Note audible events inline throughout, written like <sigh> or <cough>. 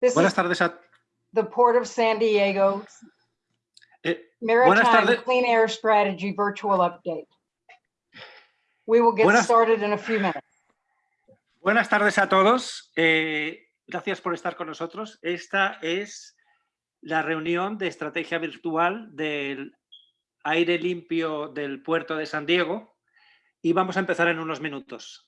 This Buenas is tardes a the Port of San Diego eh, Maritime. Clean Air Strategy Virtual Update. We will get Buenas- started in a few minutes. buenas tardes a todos. Eh, gracias por estar con nosotros. Esta es la reunión de estrategia virtual del aire limpio del puerto de San Diego y vamos a empezar en unos minutos.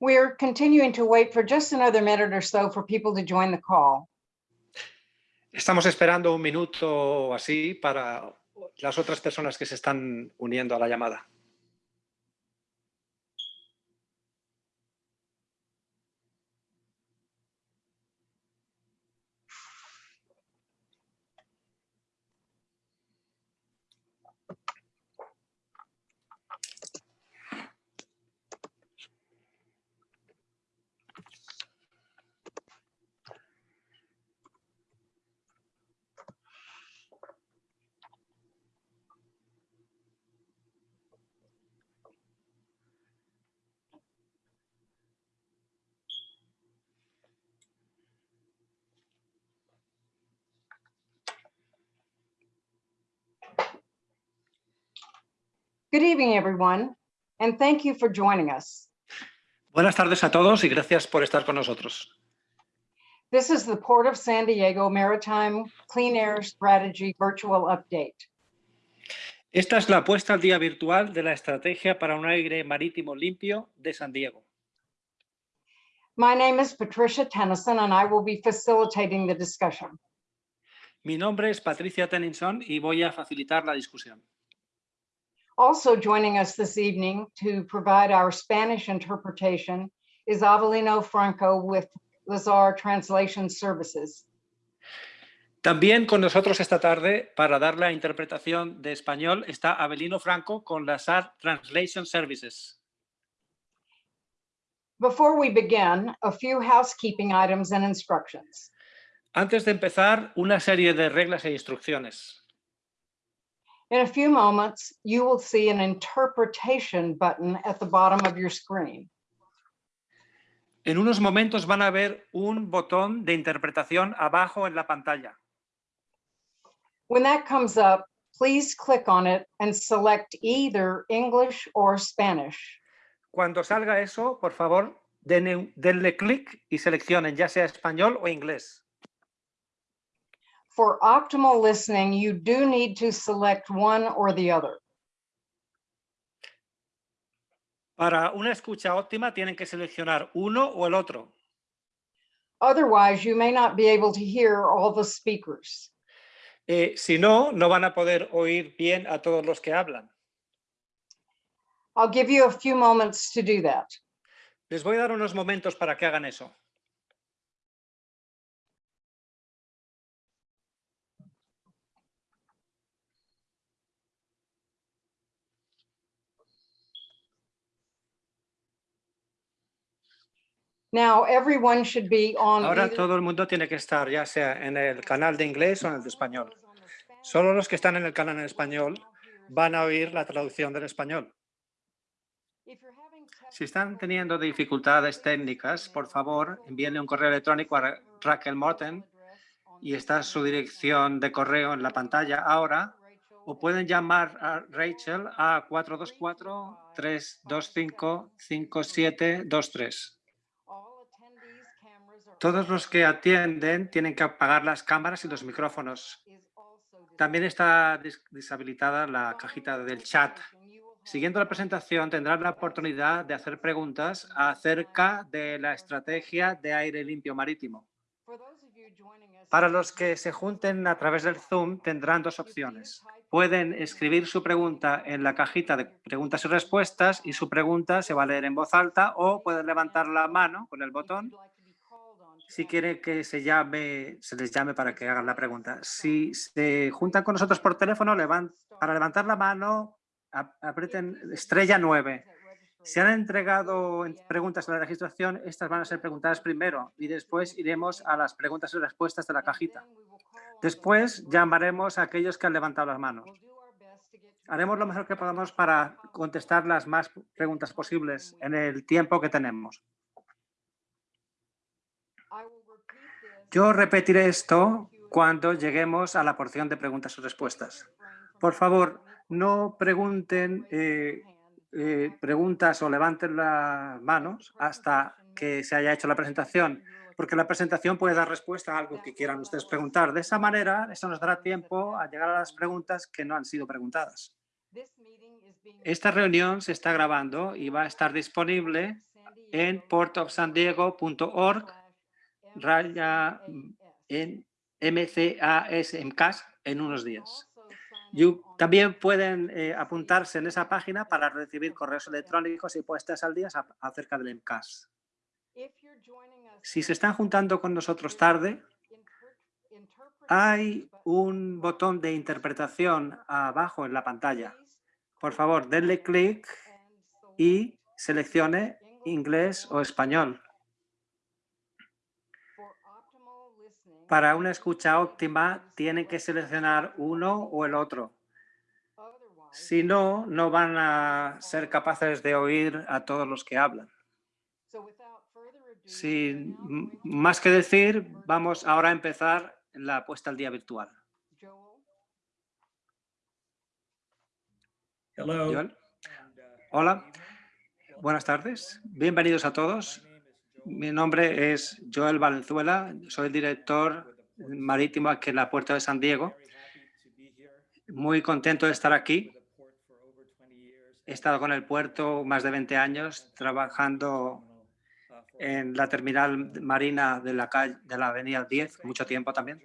We're continuing to wait for just another minute or so for people to join the call. Estamos esperando un minuto así para las otras personas que se están uniendo a la llamada. Good evening, everyone, and thank you for joining us. Buenas tardes a todos y gracias por estar con nosotros. This is the Port of San Diego Maritime Clean Air Strategy Virtual Update. Esta es la puesta al día virtual de la estrategia para un aire marítimo limpio de San Diego. My name is Patricia Tennyson, and I will be facilitating the discussion. Mi nombre es Patricia Tennyson y voy a facilitar la discusión. Also joining us this evening to provide our Spanish interpretation is Avelino Franco with Lazar Translation Services. También con nosotros esta tarde, para dar la interpretación de español, está Abelino Franco con Lazar Translation Services. Before we begin, a few housekeeping items and instructions. Antes de empezar, una serie de reglas e instrucciones. In a few moments, you will see an interpretation button at the bottom of your screen. En unos momentos van a ver un botón de interpretación abajo en la pantalla. When that comes up, please click on it and select either English or Spanish. Cuando salga eso, por favor, denle, denle clic y seleccionen ya sea español o inglés. For optimal listening, you do need to select one or the other. Para una escucha óptima tienen que seleccionar uno o el otro. Otherwise, you may not be able to hear all the speakers. Eh, si no, no van a poder oír bien a todos los que hablan. I'll give you a few moments to do that. Les voy a dar unos momentos para que hagan eso. Now, everyone should be on. Ahora either- todo el mundo tiene que estar ya sea en el canal de inglés o en el de español. Solo los que están en el canal en español van a oír la traducción del español. Si están teniendo dificultades técnicas, por favor, envíenle un correo electrónico a Ra- Raquel Morten y está su dirección de correo en la pantalla ahora o pueden llamar a Rachel a 424-325-5723. All attendees' cameras are Todos los que atienden tienen que apagar las cámaras y los micrófonos. También está deshabilitada la cajita del chat. Siguiendo la presentación tendrán la oportunidad de hacer preguntas acerca de la estrategia de aire limpio marítimo. Para los que se junten a través del Zoom tendrán dos opciones. Pueden escribir su pregunta en la cajita de preguntas y respuestas y su pregunta se va a leer en voz alta o pueden levantar la mano con el botón si quieren que se llame, se les llame para que hagan la pregunta. Si se juntan con nosotros por teléfono, levan- para levantar la mano, ap- aprieten estrella 9. Si han entregado en- preguntas en la registración, estas van a ser preguntadas primero y después iremos a las preguntas y respuestas de la cajita. Después llamaremos a aquellos que han levantado las manos. Haremos lo mejor que podamos para contestar las más preguntas posibles en el tiempo que tenemos. Yo repetiré esto cuando lleguemos a la porción de preguntas y respuestas. Por favor, no pregunten eh, eh, preguntas o levanten las manos hasta que se haya hecho la presentación, porque la presentación puede dar respuesta a algo que quieran ustedes preguntar. De esa manera, eso nos dará tiempo a llegar a las preguntas que no han sido preguntadas. Esta reunión se está grabando y va a estar disponible en portofsandiego.org raya en MCASMCAS en unos días. También pueden eh, apuntarse en esa página para recibir correos electrónicos y puestas al día acerca del MCAS. Si se están juntando con nosotros tarde, hay un botón de interpretación abajo en la pantalla. Por favor, denle clic y seleccione inglés o español. Para una escucha óptima, tienen que seleccionar uno o el otro. Si no, no van a ser capaces de oír a todos los que hablan. Sin más que decir, vamos ahora a empezar la puesta al día virtual. Hello. Hola, buenas tardes. Bienvenidos a todos. Mi nombre es Joel Valenzuela, soy el director marítimo aquí en la Puerta de San Diego. Muy contento de estar aquí. He estado con el puerto más de 20 años trabajando en la terminal marina de la, calle, de la avenida 10, mucho tiempo también.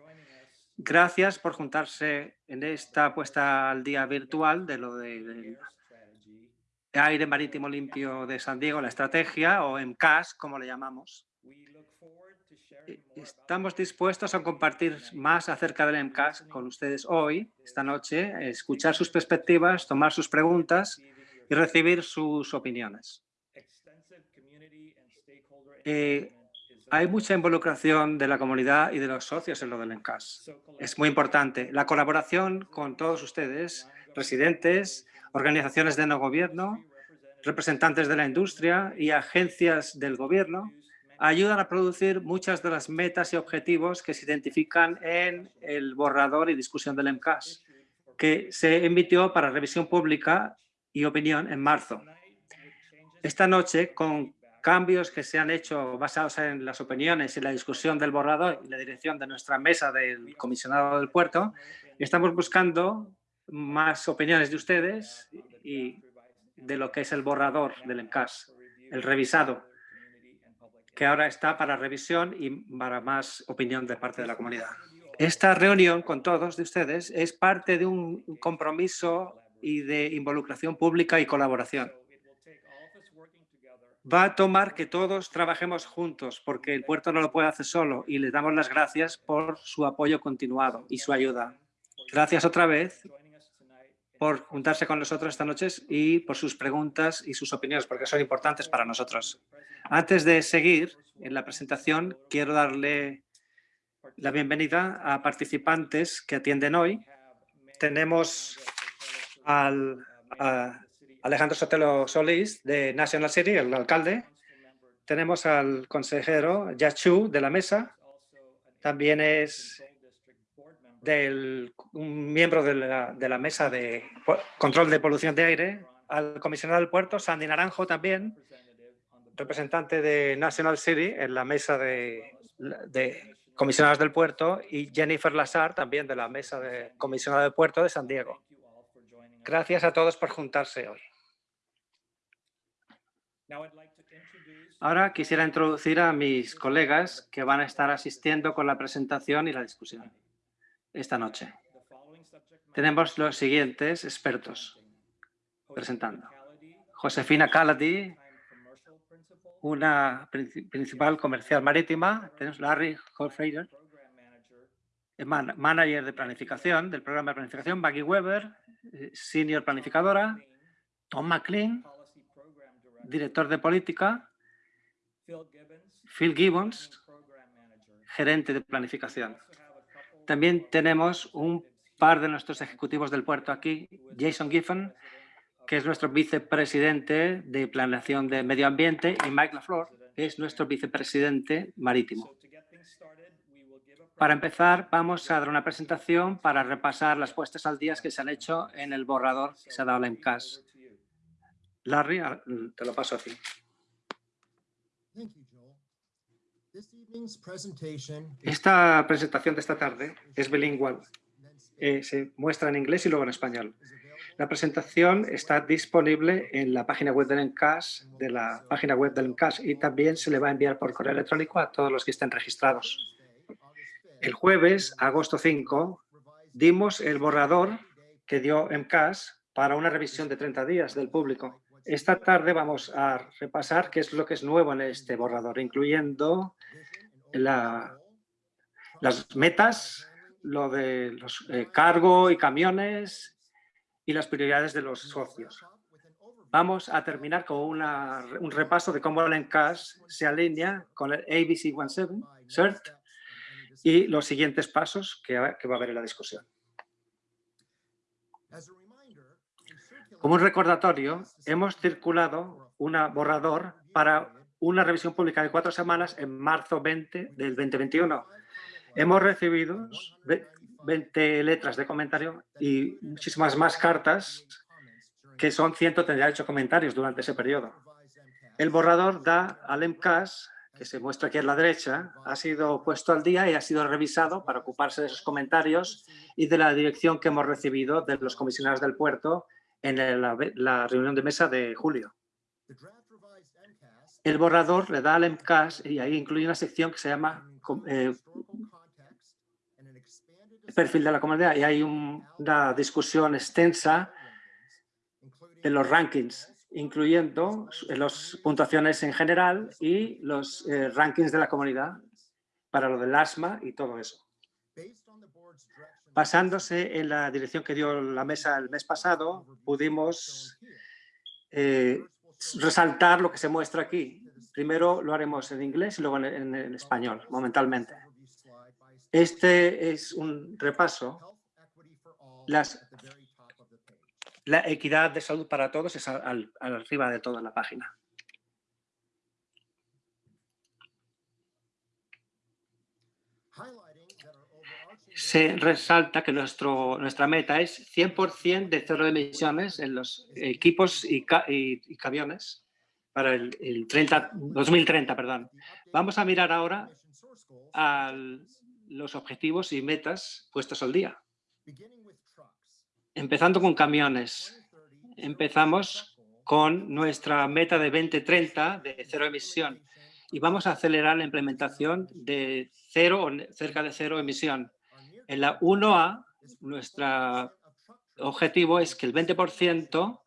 Gracias por juntarse en esta puesta al día virtual de lo de, del aire marítimo limpio de San Diego, la estrategia o MCAS, como le llamamos. Eh, Estamos dispuestos a compartir más acerca del MCAS con ustedes hoy, esta noche, escuchar sus perspectivas, tomar sus preguntas y recibir sus opiniones. Eh, hay mucha involucración de la comunidad y de los socios en lo del MCAS. Es muy importante. La colaboración con todos ustedes, residentes, organizaciones de no gobierno, representantes de la industria y agencias del gobierno ayudan a producir muchas de las metas y objetivos que se identifican en el borrador y discusión del MCAS, que se emitió para revisión pública y opinión en marzo. Esta noche, con cambios que se han hecho basados en las opiniones y la discusión del borrador y la dirección de nuestra mesa del comisionado del puerto, estamos buscando más opiniones de ustedes y de lo que es el borrador del MCAS, el revisado, que ahora está para revisión y para más opinión de parte de la comunidad. Esta reunión con todos de ustedes es parte de un compromiso y de involucración pública y colaboración. Va a tomar que todos trabajemos juntos porque el puerto no lo puede hacer solo y les damos las gracias por su apoyo continuado y su ayuda. Gracias otra vez por juntarse con nosotros esta noche y por sus preguntas y sus opiniones, porque son importantes para nosotros. Antes de seguir en la presentación, quiero darle la bienvenida a participantes que atienden hoy. Tenemos al a Alejandro Sotelo Solís de National City, el alcalde. Tenemos al consejero Yachu de la mesa. También es del, un miembro de la, mesa de control de polución de aire, al comisionado del puerto, Sandy Naranjo también, representante de National City en la mesa de, de comisionados del puerto y Jennifer Lazar también de la mesa de comisionado del puerto de San Diego. Gracias a todos por juntarse hoy. Ahora quisiera introducir a mis colegas que van a estar asistiendo con la presentación y la discusión esta noche. Tenemos los siguientes expertos presentando. Josefina Calady, una principal comercial marítima. Tenemos Larry Holfreider, manager de planificación del programa de planificación. Maggie Weber, eh, senior planificadora. Tom McLean, director de política. Phil Gibbons, gerente de planificación. También tenemos un par de nuestros ejecutivos del puerto aquí, Jason Giffen, que es nuestro vicepresidente de planeación de medio ambiente, y Mike LaFleur, que es nuestro vicepresidente marítimo. Para empezar, vamos a dar una presentación para repasar las puestas al día que se han hecho en el borrador que se ha dado la MCAS. Larry, te lo paso a ti. Esta presentación de esta tarde es bilingüe. Eh, se muestra en inglés y luego en español. La presentación está disponible en la página web del ENCAS, de la página web del ENCAS y también se le va a enviar por correo electrónico a todos los que estén registrados. El jueves, agosto 5, dimos el borrador que dio ENCAS para una revisión de 30 días del público. Esta tarde vamos a repasar qué es lo que es nuevo en este borrador, incluyendo la, las metas, lo de los eh, cargo y camiones y las prioridades de los socios. Vamos a terminar con una, un repaso de cómo el ENCAS se alinea con el ABC 17 CERT y los siguientes pasos que, que va a haber en la discusión. Como un recordatorio, hemos circulado un borrador para una revisión pública de cuatro semanas en marzo 20 del 2021. Hemos recibido 20 letras de comentario y muchísimas más cartas, que son 138 comentarios durante ese periodo. El borrador da al MCAS, que se muestra aquí a la derecha, ha sido puesto al día y ha sido revisado para ocuparse de esos comentarios y de la dirección que hemos recibido de los comisionados del puerto en la, reunión de mesa de julio. El borrador le da al MCAS y ahí incluye una sección que se llama eh, perfil de la comunidad y hay una discusión extensa de los rankings, incluyendo las puntuaciones en general y los eh, rankings de la comunidad para lo del asma y todo eso. Basándose en la dirección que dio la mesa el mes pasado, pudimos eh, resaltar lo que se muestra aquí. Primero lo haremos en inglés y luego en, español, momentalmente. Este es un repaso. La equidad de salud para todos es al arriba de toda la página. Se resalta que nuestro, nuestra meta es 100% de cero emisiones en los equipos y, y- camiones para el, el 30, 2030. Perdón. Vamos a mirar ahora a los objetivos y metas puestos al día. Empezando con camiones. Empezamos con nuestra meta de 2030 de cero emisión y vamos a acelerar la implementación de cero o cerca de cero emisión. En la 1A, nuestro objetivo es que el 20%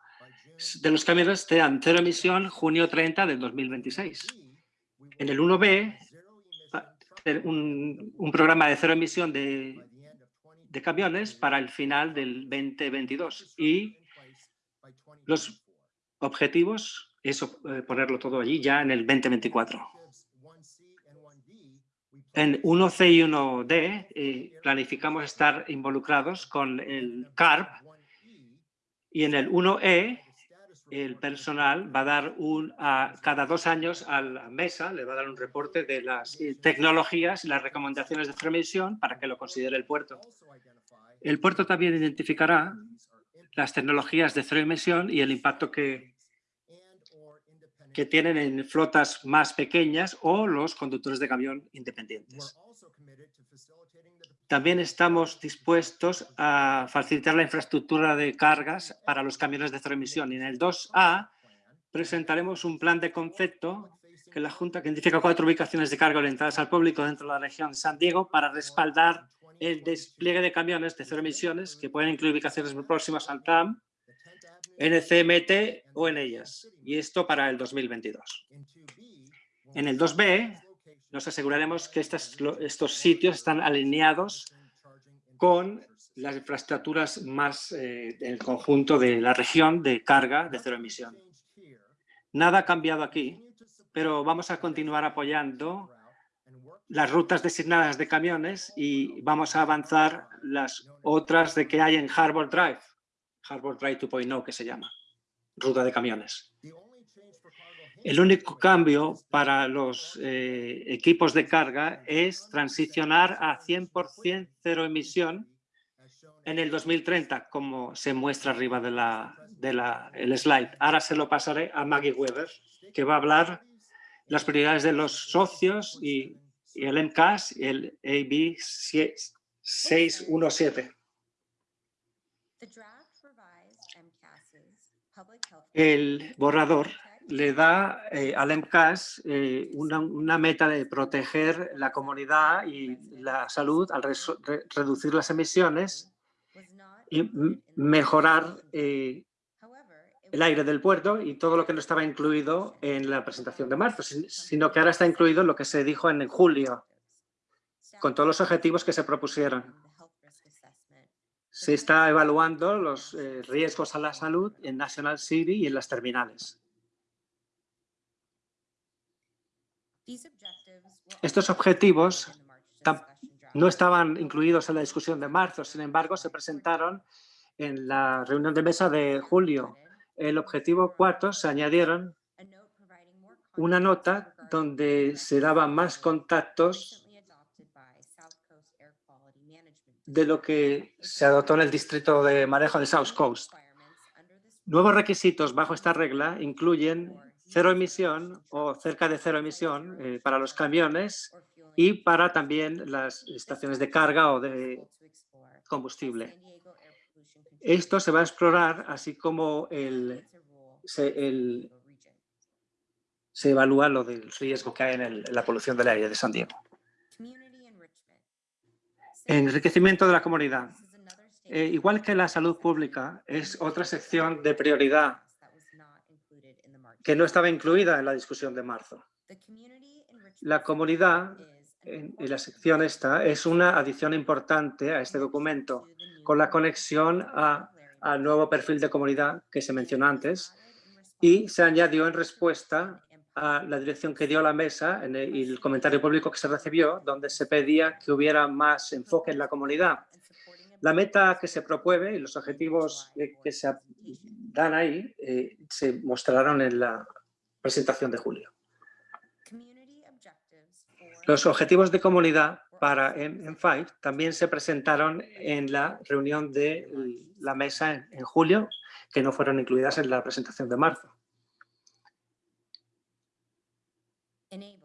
de los camiones tengan cero emisión junio 30 del 2026. En el 1B, va- tener un, un programa de cero emisión de, de camiones para el final del 2022 y los objetivos es eh, ponerlo todo allí ya en el 2024. En 1C y 1D eh, planificamos estar involucrados con el CARP y en el 1E el personal va a dar un, a, cada dos años a la mesa, le va a dar un reporte de las eh, tecnologías y las recomendaciones de remisión para que lo considere el puerto. El puerto también identificará las tecnologías de cero emisión y el impacto que, que tienen en flotas más pequeñas o los conductores de camión independientes. También estamos dispuestos a facilitar la infraestructura de cargas para los camiones de cero emisión. Y en el 2A presentaremos un plan de concepto que la Junta que identifica cuatro ubicaciones de carga orientadas al público dentro de la región de San Diego para respaldar el despliegue de camiones de cero emisiones que pueden incluir ubicaciones muy próximas al TAM, NCMT o en ellas. Y esto para el 2022. En el 2B nos aseguraremos que estos sitios están alineados con las infraestructuras más eh, del conjunto de la región de carga de cero emisión. Nada ha cambiado aquí, pero vamos a continuar apoyando las rutas designadas de camiones y vamos a avanzar las otras de que hay en Harbor Drive, Harbor Drive 2.0 que se llama, ruta de camiones. El único cambio para los eh, equipos de carga es transicionar a 100% cero emisión en el 2030, como se muestra arriba de la, de la, el slide. Ahora se lo pasaré a Maggie Weber, que va a hablar las prioridades de los socios y, y el MCAS y el AB 617. El borrador le da eh, al MCAS eh, una, meta de proteger la comunidad y la salud al reducir las emisiones y mejorar eh, el aire del puerto y todo lo que no estaba incluido en la presentación de marzo, sin- sino que ahora está incluido lo que se dijo en julio, con todos los objetivos que se propusieron. Se está evaluando los eh, riesgos a la salud en National City y en las terminales. Estos objetivos No estaban incluidos en la discusión de marzo, sin embargo, se presentaron en la reunión de mesa de julio. El objetivo cuarto se añadieron una nota donde se daban más contactos de lo que se adoptó en el distrito de manejo de South Coast. Nuevos requisitos bajo esta regla incluyen cero emisión o cerca de cero emisión eh, para los camiones y para también las estaciones de carga o de combustible. Esto se va a explorar así como se, evalúa lo del riesgo que hay en, en la polución del aire de San Diego. Enriquecimiento de la comunidad. Eh, igual que la salud pública, es otra sección de prioridad que no estaba incluida en la discusión de marzo. La comunidad en, la sección esta es una adición importante a este documento con la conexión a- al nuevo perfil de comunidad que se mencionó antes y se añadió en respuesta la dirección que dio la mesa y el comentario público que se recibió, donde se pedía que hubiera más enfoque en la comunidad. La meta que se promueve y los objetivos eh, que se dan ahí eh, se mostraron en la presentación de julio. Los objetivos de comunidad para M5 también se presentaron en la reunión de la mesa en julio, que no fueron incluidas en la presentación de marzo. Enabling.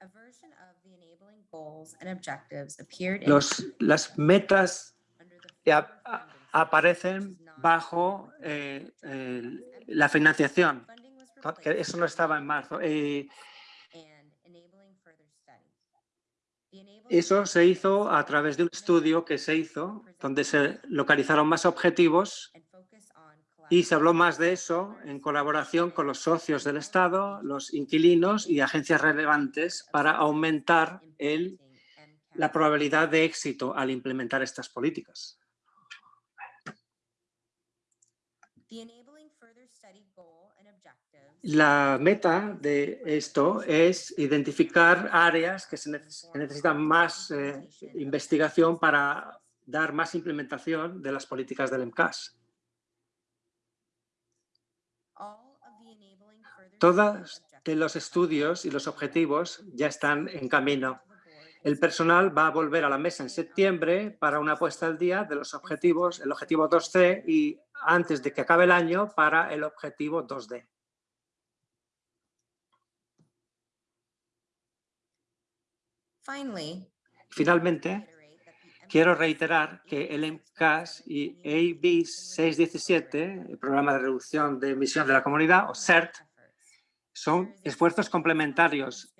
A version of the enabling goals and objectives appeared in Los, las metas a- aparecen bajo eh, la financiación, eso no estaba en marzo. Eh, Eso se hizo a través de un estudio que se hizo, donde se localizaron más objetivos y se habló más de eso en colaboración con los socios del Estado, los inquilinos y agencias relevantes para aumentar la probabilidad de éxito al implementar estas políticas. La meta de esto es identificar áreas que, se necesitan más eh, investigación para dar más implementación de las políticas del MCAS. All of the enabling further Todos los estudios y los objetivos ya están en camino. El personal va a volver a la mesa en septiembre para una puesta al día de los objetivos, el objetivo 2C y antes de que acabe el año para el objetivo 2D. Finally, Finalmente, quiero reiterar que el MCAS y AB 617, el Programa de Reducción de Emisión de la Comunidad, o CERT, son esfuerzos complementarios.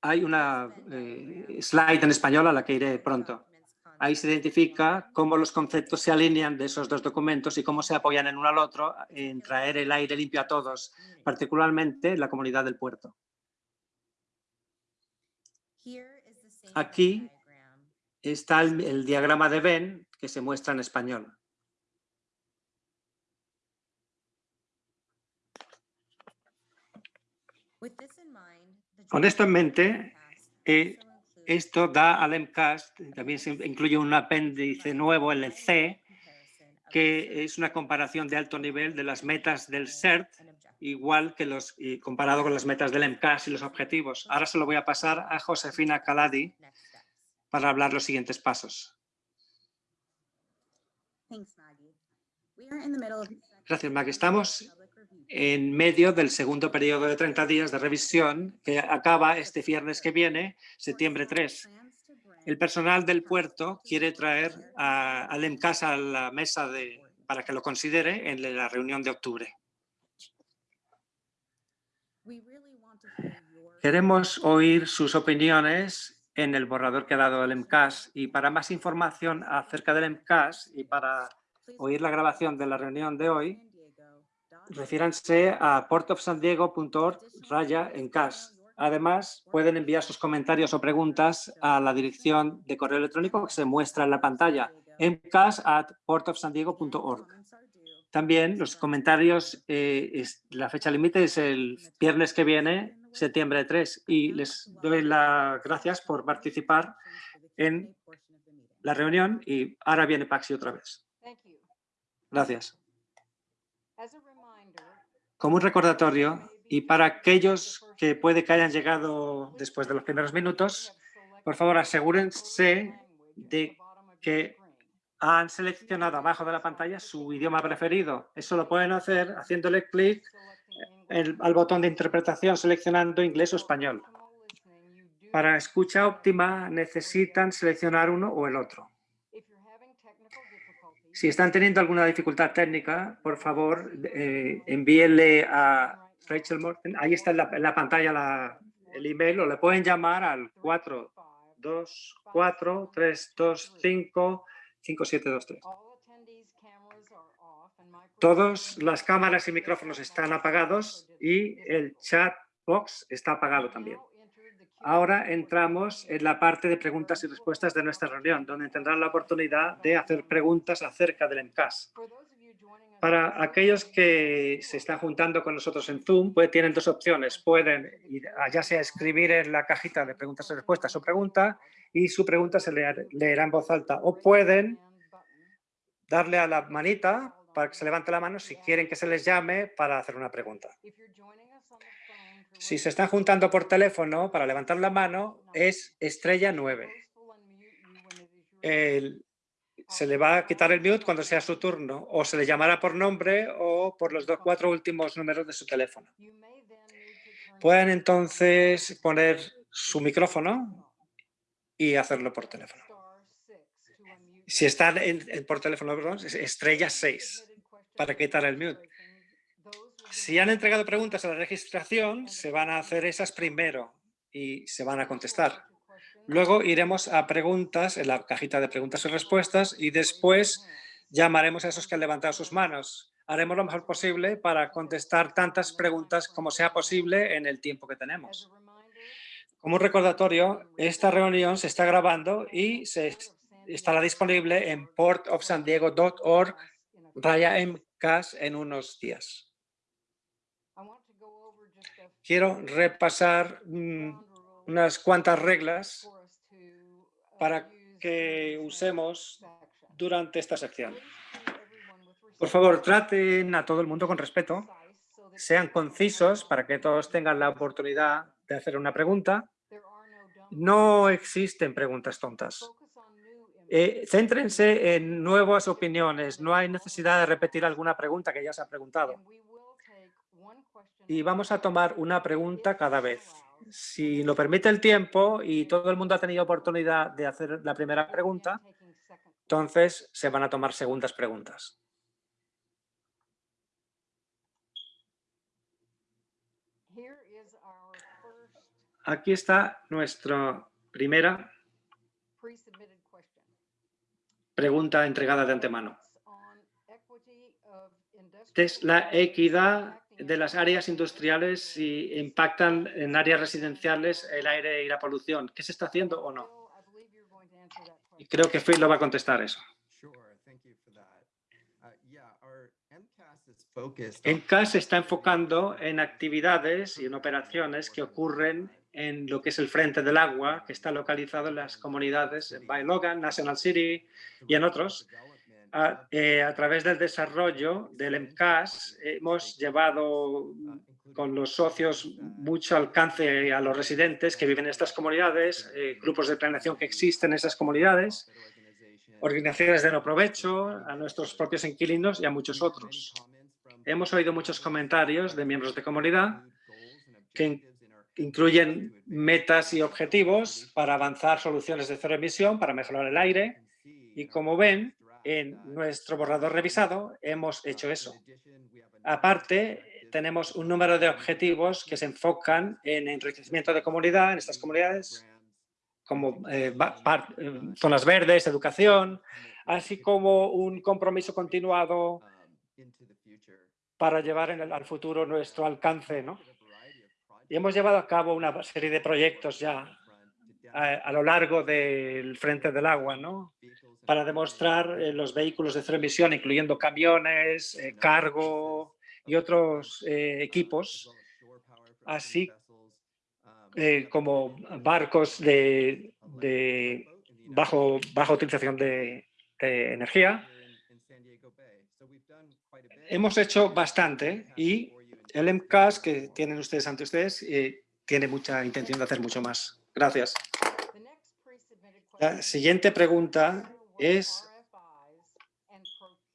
Hay una eh, slide en español a la que iré pronto. Ahí se identifica cómo los conceptos se alinean de esos dos documentos y cómo se apoyan en uno al otro en traer el aire limpio a todos, particularmente la comunidad del puerto. Aquí Está el, el diagrama de Venn que se muestra en español. Con esto en mente, eh, Esto da al MCAS, también se incluye un apéndice nuevo, el C, que es una comparación de alto nivel de las metas del CERT, igual que los, y comparado con las metas del MCAS y los objetivos. Ahora se lo voy a pasar a Josefina Caladi para hablar los siguientes pasos. Gracias, Maggie. Estamos en medio del segundo periodo de 30 días de revisión que acaba este viernes que viene, septiembre 3. El personal del puerto quiere traer a, al MCAS a la mesa de, para que lo considere en la reunión de octubre. Queremos oír sus opiniones en el borrador que ha dado el MCAS y para más información acerca del MCAS y para oír la grabación de la reunión de hoy, refiéranse a portofsandiego.org raya en CAS. Además, pueden enviar sus comentarios o preguntas a la dirección de correo electrónico que se muestra en la pantalla, mcas at portofsandiego.org. También los comentarios, eh, es, la fecha límite es el viernes que viene, septiembre 3, y les doy las gracias por participar en la reunión y ahora viene Paxi otra vez. Gracias. Como un recordatorio, y para aquellos que puede que hayan llegado después de los primeros minutos, por favor asegúrense de que han seleccionado abajo de la pantalla su idioma preferido. Eso lo pueden hacer haciéndole clic al botón de interpretación seleccionando inglés o español. Para escucha óptima necesitan seleccionar uno o el otro. Si están teniendo alguna dificultad técnica, por favor, eh, envíenle a Rachel Morton. Ahí está en la, en la pantalla la- el email o le pueden llamar al 424-325-5723. Todas las cámaras y micrófonos están apagados y el chat box está apagado también. Ahora entramos en la parte de preguntas y respuestas de nuestra reunión, donde tendrán la oportunidad de hacer preguntas acerca del MCAS. Para aquellos que se están juntando con nosotros en Zoom, pues tienen dos opciones. Pueden ya sea escribir en la cajita de preguntas y respuestas su pregunta y su pregunta se leer- leerá en voz alta. O pueden darle a la manita para que se levante la mano si quieren que se les llame para hacer una pregunta. Si se están juntando por teléfono para levantar la mano, es estrella 9. El- se le va a quitar el mute cuando sea su turno o se le llamará por nombre o por los dos, cuatro últimos números de su teléfono. Pueden entonces poner su micrófono y hacerlo por teléfono. Si están en- en- por teléfono, perdón, es estrella 6 para quitar el mute. Si han entregado preguntas a la registración, se van a hacer esas primero y se van a contestar. Luego iremos a preguntas en la cajita de preguntas y respuestas y después llamaremos a esos que han levantado sus manos. Haremos lo mejor posible para contestar tantas preguntas como sea posible en el tiempo que tenemos. Como un recordatorio, esta reunión se está grabando y se estará disponible en portofsandiego.org raya MCAS en unos días. Quiero repasar mm, unas cuantas reglas para que usemos durante esta sección. Por favor, traten a todo el mundo con respeto, sean concisos para que todos tengan la oportunidad de hacer una pregunta. No existen preguntas tontas. Eh, céntrense en nuevas opiniones, no hay necesidad de repetir alguna pregunta que ya se ha preguntado. Y vamos a tomar una pregunta cada vez. Si lo permite el tiempo y todo el mundo ha tenido oportunidad de hacer la primera pregunta, entonces se van a tomar segundas preguntas. Aquí está nuestra primera pregunta entregada de antemano. Es la equidad de las áreas industriales si impactan en áreas residenciales el aire y la polución. ¿Qué se está haciendo o no? Y creo que Phil lo va a contestar eso. ENCAS se está enfocando en actividades y en operaciones que ocurren en lo que es el Frente del Agua, que está localizado en las comunidades en Bay Logan, National City y en otros. A, eh, a través del desarrollo del MCAS hemos llevado con los socios mucho alcance a los residentes que viven en estas comunidades, eh, grupos de planeación que existen en esas comunidades, organizaciones de no provecho, a nuestros propios inquilinos y a muchos otros. Hemos oído muchos comentarios de miembros de comunidad que incluyen metas y objetivos para avanzar soluciones de cero emisión, para mejorar el aire. Y como ven, en nuestro borrador revisado hemos hecho eso. Aparte, tenemos un número de objetivos que se enfocan en enriquecimiento de comunidad, en estas comunidades, como eh, eh, zonas verdes, educación, así como un compromiso continuado para llevar al futuro nuestro alcance. ¿no? Y hemos llevado a cabo una serie de proyectos ya a, lo largo del Frente del Agua, ¿no? para demostrar eh, los vehículos de cero emisión, incluyendo camiones, eh, cargo y otros eh, equipos, así eh, como barcos de, de bajo, baja utilización de, de energía. Hemos hecho bastante y el MCAS que tienen ustedes ante ustedes tiene mucha intención de hacer mucho más. Gracias. La siguiente pregunta es,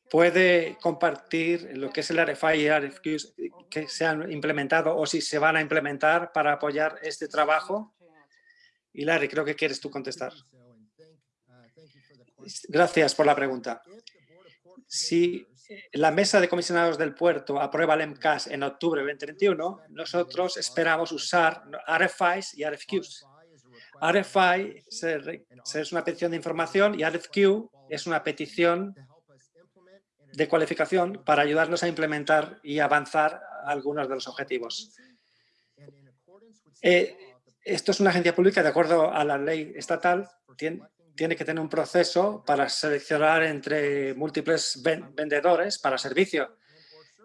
¿puede compartir lo que es el RFI y RFQs que se han implementado o si se van a implementar para apoyar este trabajo? Y Larry, creo que quieres tú contestar. Gracias por la pregunta. Si la mesa de comisionados del puerto aprueba el MCAS en octubre de 2021, nosotros esperamos usar RFIs y RFQs. RFI es una petición de información y RFQ es una petición de cualificación para ayudarnos a implementar y avanzar algunos de los objetivos. Eh, esto es una agencia pública, de acuerdo a la ley estatal, tien- tiene que tener un proceso para seleccionar entre múltiples ven- vendedores para servicio.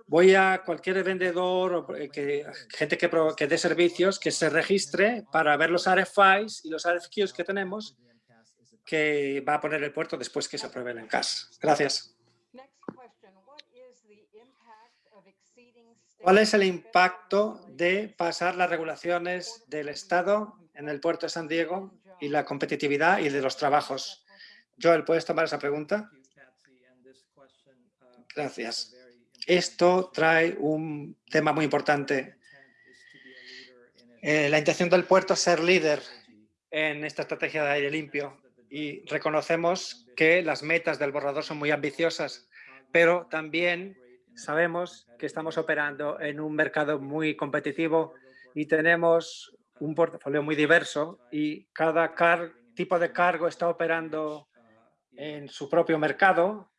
Voy a cualquier vendedor o eh, que, gente que, que dé servicios que se registre para ver los RFIs y los RFQs que tenemos que va a poner el puerto después que se apruebe el ENCAS. Gracias. ¿Cuál es el impacto de pasar las regulaciones del Estado en el puerto de San Diego y la competitividad y de los trabajos? Joel, ¿puedes tomar esa pregunta? Gracias. Esto trae un tema muy importante. Eh, la intención del puerto es ser líder en esta estrategia de aire limpio y reconocemos que las metas del borrador son muy ambiciosas, pero también sabemos que estamos operando en un mercado muy competitivo y tenemos un portafolio muy diverso y cada tipo de cargo está operando en su propio mercado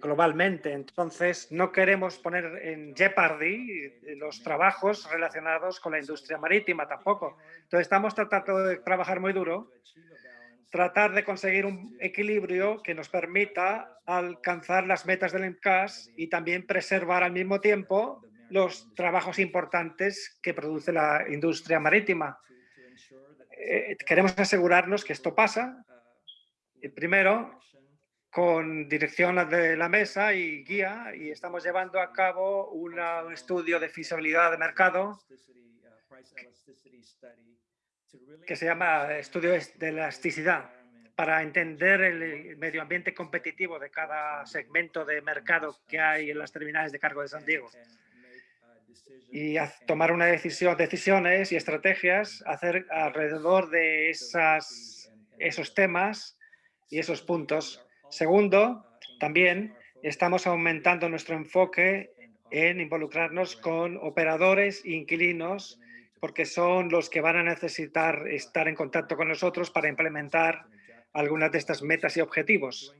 globalmente. Entonces, no queremos poner en jeopardy eh, los trabajos relacionados con la industria marítima tampoco. Entonces, estamos tratando de trabajar muy duro, tratar de conseguir un equilibrio que nos permita alcanzar las metas del ENCAS y también preservar al mismo tiempo los trabajos importantes que produce la industria marítima. Eh, queremos asegurarnos que esto pasa, eh, primero, con dirección de la mesa y guía, y estamos llevando a cabo una- un estudio de feasibilidad de mercado que se llama estudio de elasticidad para entender el medio ambiente competitivo de cada segmento de mercado que hay en las terminales de cargo de San Diego y tomar una decisión, decisiones y estrategias hacer alrededor de esas, esos temas y esos puntos. Segundo, también estamos aumentando nuestro enfoque en involucrarnos con operadores e inquilinos porque son los que van a necesitar estar en contacto con nosotros para implementar algunas de estas metas y objetivos.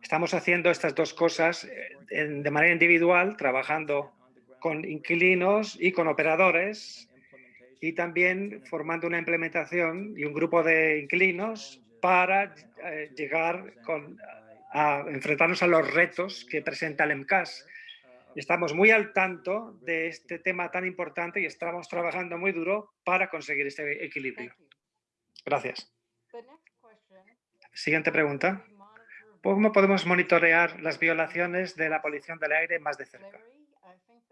Estamos haciendo estas dos cosas eh, de manera individual, trabajando con inquilinos y con operadores y también formando una implementación y un grupo de inquilinos para eh, llegar con, a enfrentarnos a los retos que presenta el MCAS. Estamos muy al tanto de este tema tan importante y estamos trabajando muy duro para conseguir este equilibrio. Gracias. Siguiente pregunta. ¿Cómo podemos monitorear las violaciones de la polución del aire más de cerca?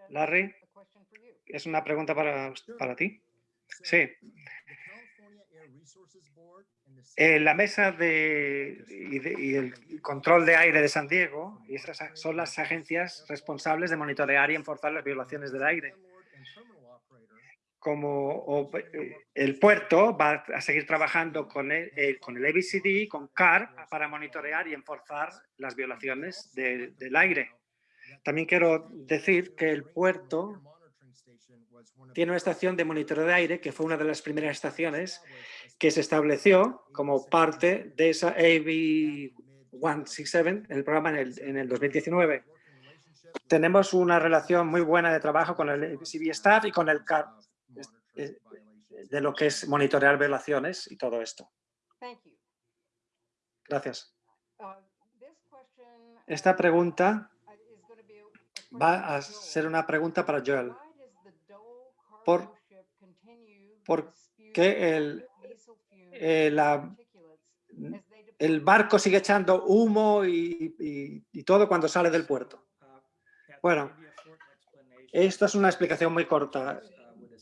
Larry, es una pregunta para, para ti. Sí. Eh, la mesa de, y, de- y el control de aire de San Diego y esas son las agencias responsables de monitorear y enforzar las violaciones del aire. Como o- eh, el puerto va a seguir trabajando con el, eh, con el ABCD, con CAR, para monitorear y enforzar las violaciones de- del aire. También quiero decir que el puerto tiene una estación de monitoreo de aire que fue una de las primeras estaciones que se estableció como parte de esa AB 167, el programa en el, en el 2019. Tenemos una relación muy buena de trabajo con el ABCB staff y con el CAR eh, de lo que es monitorear violaciones y todo esto. Gracias. Uh, Esta pregunta va a ser una pregunta para Joel. Por- cargo ship continue por to spew qué el- eh, El barco sigue echando humo y, y- y todo cuando sale del puerto. Bueno, Esta es una explicación muy corta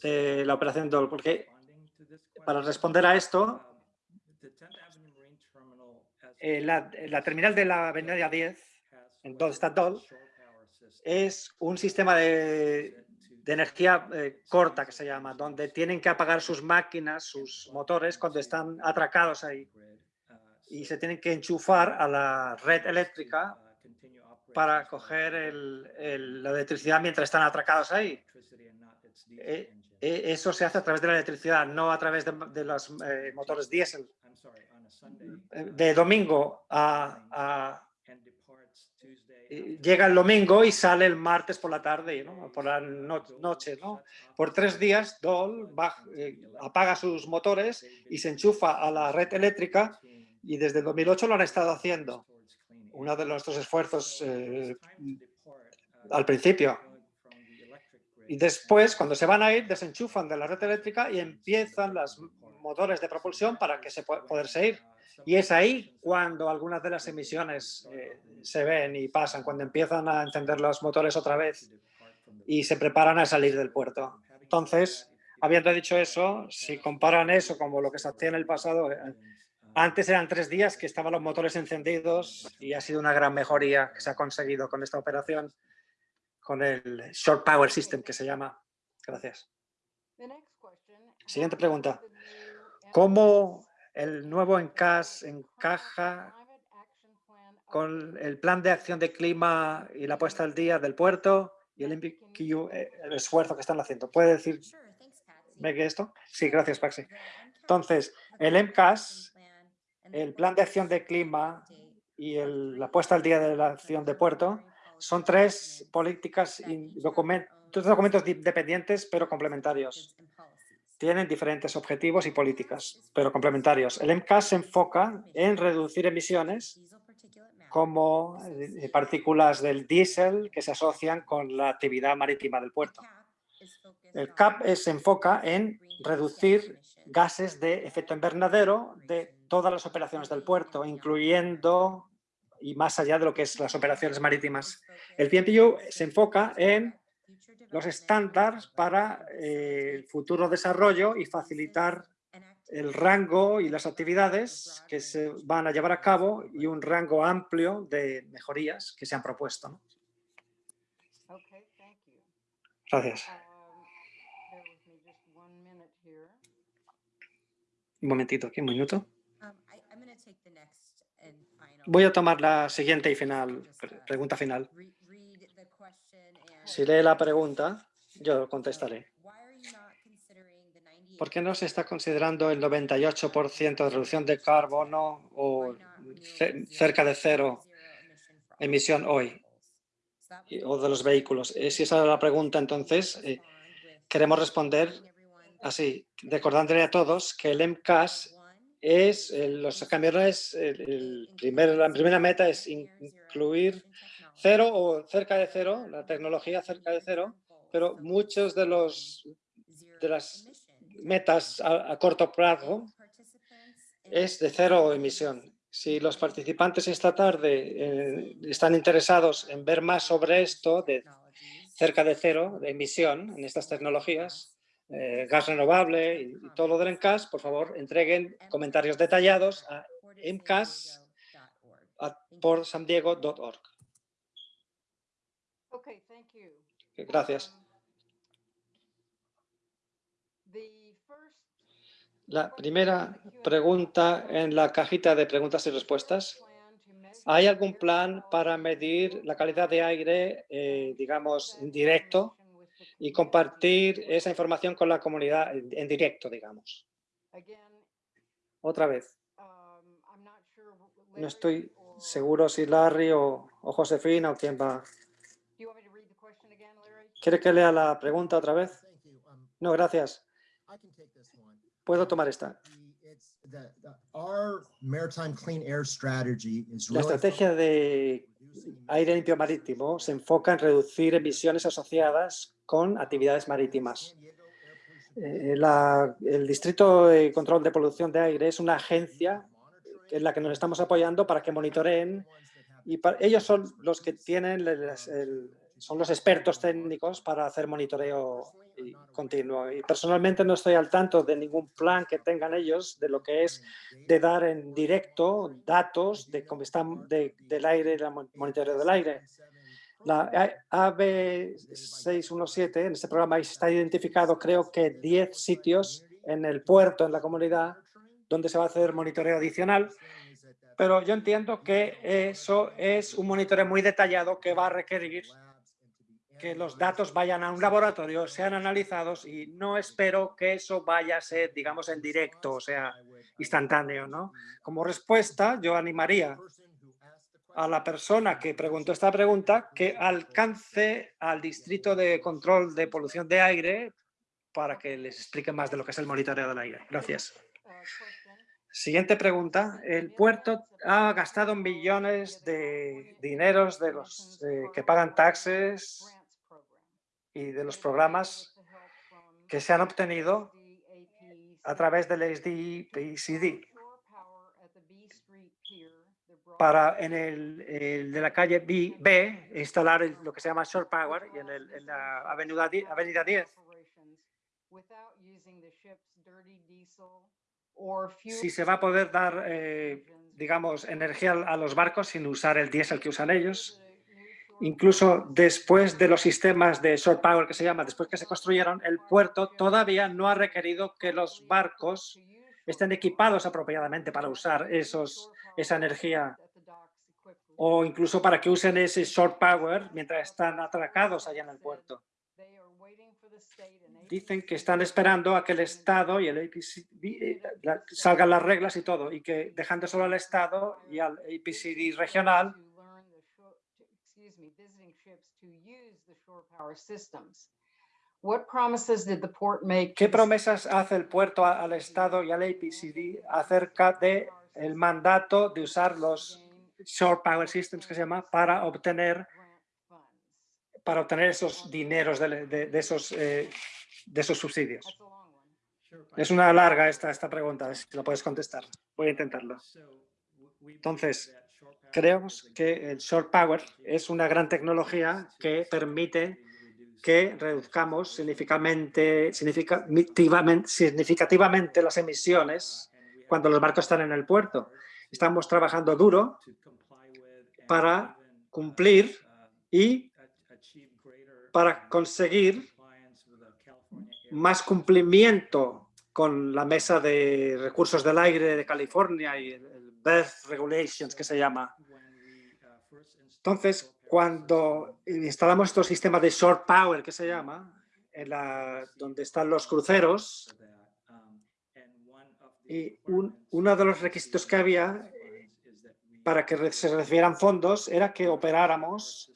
de la operación DOL, porque para responder a esto, eh, la, la terminal de la avenida 10, en donde está DOL, es un sistema de, de energía eh, corta que se llama, donde tienen que apagar sus máquinas, sus motores cuando están atracados ahí y se tienen que enchufar a la red eléctrica para coger el- el- la electricidad mientras están atracados ahí. Eh, eh, Eso se hace a través de la electricidad, no a través de, de los eh, motores diésel. Eh, De domingo a, a- llega el domingo y sale el martes por la tarde, ¿no? por la no- noche. ¿no? Por tres días, Dole baj- eh, apaga sus motores y se enchufa a la red eléctrica y desde el 2008 lo han estado haciendo. Uno de nuestros esfuerzos eh, al principio. Y después, cuando se van a ir, desenchufan de la red eléctrica y empiezan los motores de propulsión para que se pueda poderse ir. Y es ahí cuando algunas de las emisiones eh, se ven y pasan, cuando empiezan a encender los motores otra vez y se preparan a salir del puerto. Entonces, habiendo dicho eso, si comparan eso como lo que se hacía en el pasado, eh, antes eran tres días que estaban los motores encendidos y ha sido una gran mejoría que se ha conseguido con esta operación, con el Short Power System que se llama. Gracias. Siguiente pregunta. ¿Cómo el nuevo ENCAS encaja con el plan de acción de clima y la puesta al día del puerto y el, eh, el esfuerzo que están haciendo? ¿Puede decir Sure, thanks, Patsy. ¿Ve que esto? Sí, gracias, Paxi. Entonces, el MCAS, el plan de acción de clima y el- la puesta al día de la acción de puerto son tres políticas y documentos, documentos di- dependientes pero complementarios. Tienen diferentes objetivos y políticas, pero complementarios. El MCAS se enfoca en reducir emisiones como eh, partículas del diésel que se asocian con la actividad marítima del puerto. El CAP es- se enfoca en reducir gases de efecto invernadero de todas las operaciones del puerto, incluyendo y más allá de lo que es las operaciones marítimas. El PMPU se enfoca en los estándares para eh, el futuro desarrollo y facilitar el rango y las actividades que se van a llevar a cabo y un rango amplio de mejorías que se han propuesto. ¿no? Gracias. Um. Un momentito aquí, un minuto. Um, Voy a tomar la siguiente y final, pre- pregunta final. Si lee la pregunta, yo contestaré. ¿Por qué no se está considerando el 98% de reducción de carbono o ce- cerca de cero emisión hoy o de los vehículos? Eh, Si esa es la pregunta, entonces eh, queremos responder así, recordándole a todos que el MCAS es, eh, los camiones, el, el la primera meta es in- incluir cero o cerca de cero, la tecnología cerca de cero, pero muchos de los de las metas a, corto plazo es de cero emisión. Si los participantes esta tarde eh, están interesados en ver más sobre esto, de cerca de cero de emisión en estas tecnologías, eh, gas renovable y, todo lo del MCAS, por favor, entreguen comentarios detallados a mcas a portsandiego.org. Okay, thank you. Gracias. La primera pregunta en la cajita de preguntas y respuestas. ¿Hay algún plan para medir la calidad de aire, eh, digamos, en directo y compartir esa información con la comunidad en directo, digamos? Otra vez, no estoy seguro si Larry o, o Josefina o quién va. Do you want me to read the question again, Larry? ¿Quiere que lea la pregunta otra vez? No, gracias. Puedo tomar esta. La estrategia de aire limpio marítimo se enfoca en reducir emisiones asociadas con actividades marítimas. Eh, el Distrito de Control de Polución de Aire es una agencia en la que nos estamos apoyando para que monitoreen y ellos son los que tienen, el- son los expertos técnicos para hacer monitoreo y- continuo. Y personalmente no estoy al tanto de ningún plan que tengan ellos de lo que es de dar en directo datos de cómo están de- del aire, el monitoreo del aire. La AB617, en este programa está identificado creo que 10 sitios en el puerto, en la comunidad, donde se va a hacer monitoreo adicional, pero yo entiendo que eso es un monitoreo muy detallado que va a requerir que los datos vayan a un laboratorio, sean analizados y no espero que eso vaya a ser, digamos, en directo, o sea, instantáneo, ¿no? Como respuesta, yo animaría a la persona que preguntó esta pregunta que alcance al Distrito de Control de Polución de Aire para que les explique más de lo que es el monitoreo del aire. Gracias. Siguiente pregunta. El puerto ha gastado millones de dineros de los eh, que pagan taxes y de los programas que se han obtenido a través del SDPCD para en el, el de la calle B, B instalar el- lo que se llama Shore Power y en, el- en la avenida, avenida 10 si se va a poder dar, eh, digamos, energía a los barcos sin usar el diésel que usan ellos. Incluso después de los sistemas de shore power que se llama, después que se construyeron, el puerto todavía no ha requerido que los barcos estén equipados apropiadamente para usar esos, esa energía o incluso para que usen ese short power mientras están atracados allá en el puerto. Dicen que están esperando a que el Estado y el APCD salgan las reglas y todo, y que dejando solo al Estado y al APCD regional, ¿qué promesas hace el puerto al Estado y al APCD acerca de el mandato de usar los short power systems que se llama para obtener para obtener esos dineros de, de- de esos eh, de esos subsidios? Es una larga esta, esta pregunta, si lo puedes contestar. Voy a intentarlo. Entonces, creemos que el short power es una gran tecnología que permite que reduzcamos significativamente, significativamente, las emisiones cuando los barcos están en el puerto. Estamos trabajando duro para cumplir y para conseguir más cumplimiento con la mesa de recursos del aire de California y el el Berth Regulations que se llama. Entonces, cuando instalamos estos sistemas de short power que se llama, en la, donde están los cruceros, y un- uno de los requisitos que había eh, para que se recibieran fondos era que operáramos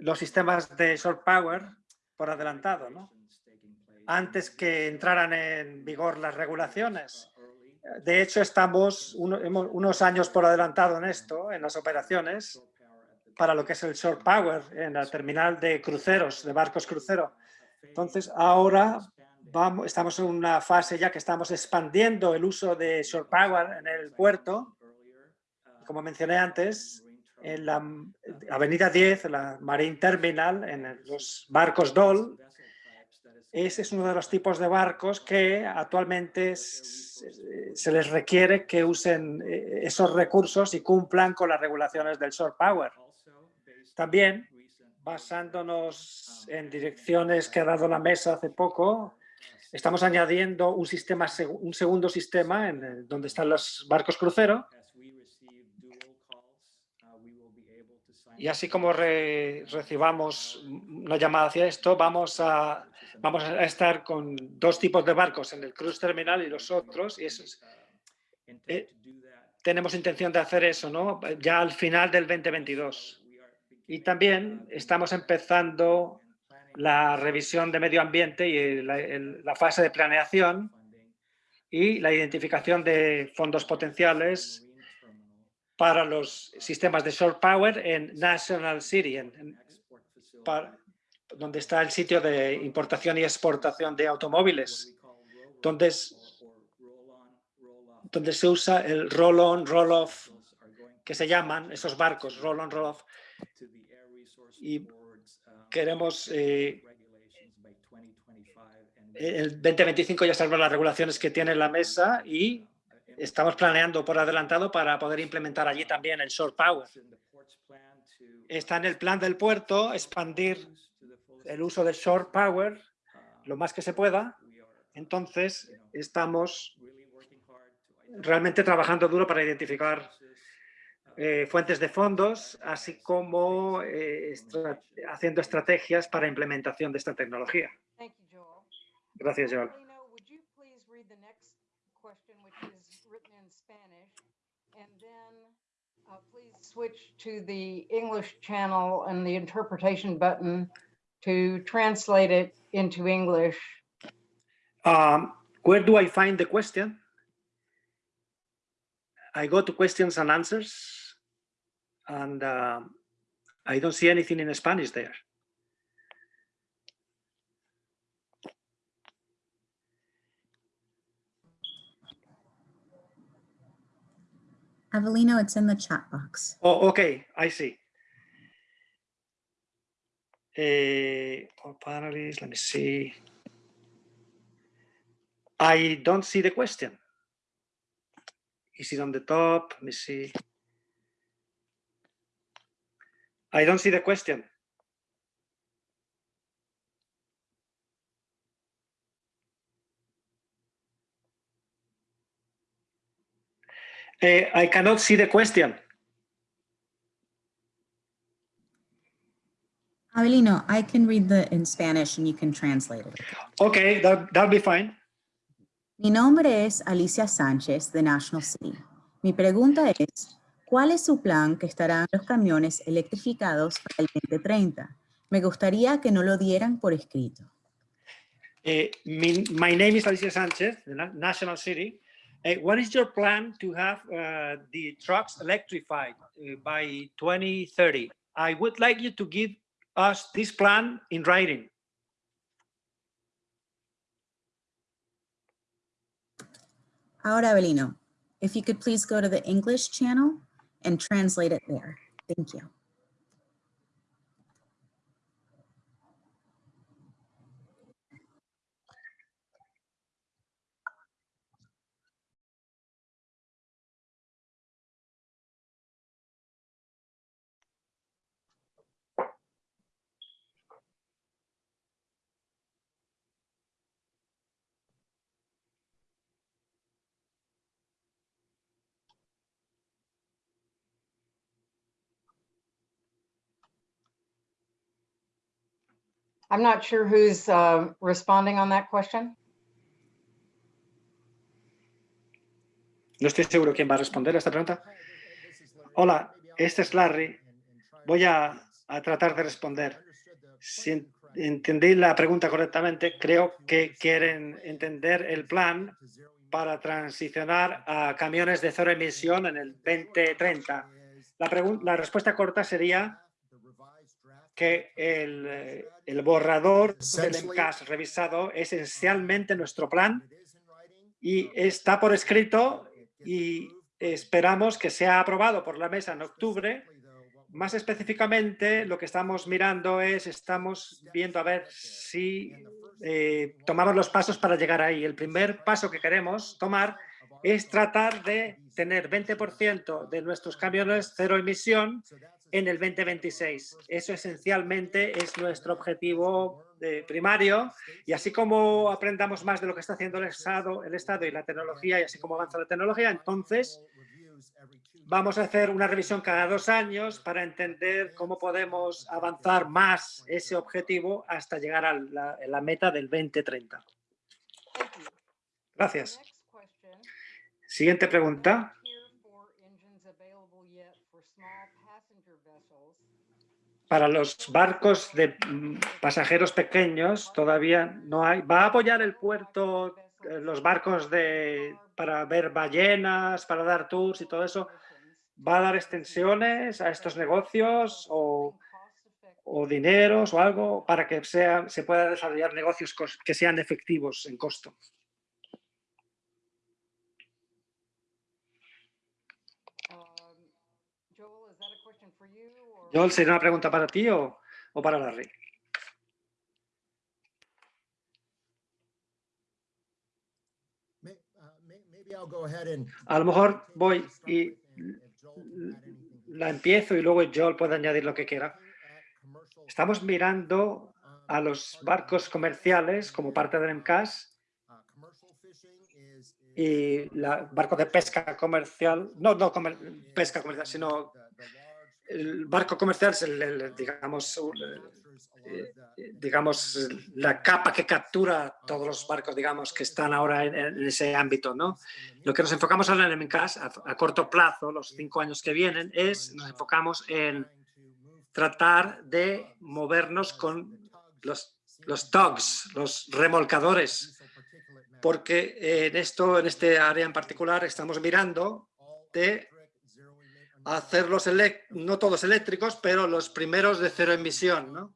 los sistemas de short power por adelantado, ¿no? antes que entraran en vigor las regulaciones. De hecho, estamos unos años por adelantado en esto, en las operaciones, para lo que es el short power en la terminal de cruceros, de barcos crucero. Entonces, ahora vamos, estamos en una fase ya que estamos expandiendo el uso de short power en el puerto. Como mencioné antes, en la avenida 10, la Marine Terminal, en los barcos DOL, ese es uno de los tipos de barcos que actualmente se, les requiere que usen eh, esos recursos y cumplan con las regulaciones del short power. También, basándonos en direcciones que ha dado la mesa hace poco, estamos añadiendo un, sistema, un segundo sistema en donde están los barcos crucero y así como re- recibamos una llamada hacia esto, vamos a, vamos a estar con dos tipos de barcos en el cruise terminal y los otros. Y eso es- eh, tenemos intención de hacer eso, ¿no? Ya al final del 2022. Y también estamos empezando la revisión de medio ambiente y la, el- la fase de planeación y la identificación de fondos potenciales para los sistemas de short power en National City, en- en- para- donde está el sitio de importación y exportación de automóviles, donde, es- donde se usa el roll-on, roll-off, que se llaman esos barcos, roll-on, roll-off. Y queremos, eh, el 2025 ya sabemos las regulaciones que tiene la mesa y estamos planeando por adelantado para poder implementar allí también el short power. Está en el plan del puerto expandir el uso de short power lo más que se pueda. Entonces, estamos realmente trabajando duro para identificar eh, fuentes de fondos, así como eh, estra- haciendo estrategias para implementación de esta tecnología. Gracias, Joel. Uh, Please switch to the English channel and the interpretation button to translate it into English. Um, where do I find the question? I go to questions and answers and um, I don't see anything in Spanish there. Avelino, it's in the chat box. Oh, okay, I see. Eh, all panelists, let me see. I don't see the question. Is it on the top? Let me see. I don't see the question. Eh, I cannot see the question. Avelino, I can read the in Spanish and you can translate it. Okay, that, that'll be fine. Mi nombre es Alicia Sánchez de National City. Mi pregunta es, ¿cuál es su plan que estarán los camiones electrificados para el 2030? Me gustaría que no lo dieran por escrito. Eh, my, my name is Alicia Sanchez, the Na- National City. What is your plan to have uh, the trucks electrified uh, by 2030? I would like you to give us this plan in writing. Ahora, Avelino, if you could please go to the English channel and translate it there. Thank you. I'm not sure who's uh, responding on that question. No estoy seguro quién va a responder a esta pregunta. Hola, este es Larry. Voy a, a tratar de responder. Si en- entendí la pregunta correctamente, creo que quieren entender el plan para transicionar a camiones de cero emisión en el 2030. La, la respuesta corta sería que el, eh, el borrador del MCAS revisado es esencialmente nuestro plan y está por escrito y esperamos que sea aprobado por la mesa en octubre. Más específicamente, lo que estamos mirando es, estamos viendo a ver si eh, tomamos los pasos para llegar ahí. El primer paso que queremos tomar es tratar de tener 20% de nuestros camiones cero emisión en el 2026. Eso esencialmente es nuestro objetivo eh, primario y así como aprendamos más de lo que está haciendo el Estado, el Estado y la tecnología y así como avanza la tecnología, entonces vamos a hacer una revisión cada dos años para entender cómo podemos avanzar más ese objetivo hasta llegar a la, a la meta del 2030. Thank you. Gracias. Siguiente pregunta. Para los barcos de mm, pasajeros pequeños todavía no hay. ¿Va a apoyar el puerto eh, los barcos de, para ver ballenas, para dar tours y todo eso? ¿Va a dar extensiones a estos negocios o, o dineros o algo para que sea, se pueda desarrollar negocios que sean efectivos en costo? Um, Joel, is that a question for you? or- Joel, ¿sería una pregunta para ti o, o para Larry? Uh, A lo mejor voy y la empiezo y luego Joel puede añadir lo que quiera. Estamos mirando um, a los barcos comerciales como parte del MCAS uh, y la barco de pesca comercial, no, no comer- pesca comercial, sino el barco comercial es el, el, digamos, eh, digamos, la capa que captura todos los barcos, digamos, que están ahora en, en ese ámbito, ¿no? Lo que nos enfocamos ahora en MCAS a, a corto plazo, los cinco años que vienen, es, nos enfocamos en tratar de movernos con los, los tugs, los remolcadores, porque en esto, en este área en particular, estamos mirando de hacerlos, no todos eléctricos, pero los primeros de cero emisión, ¿no?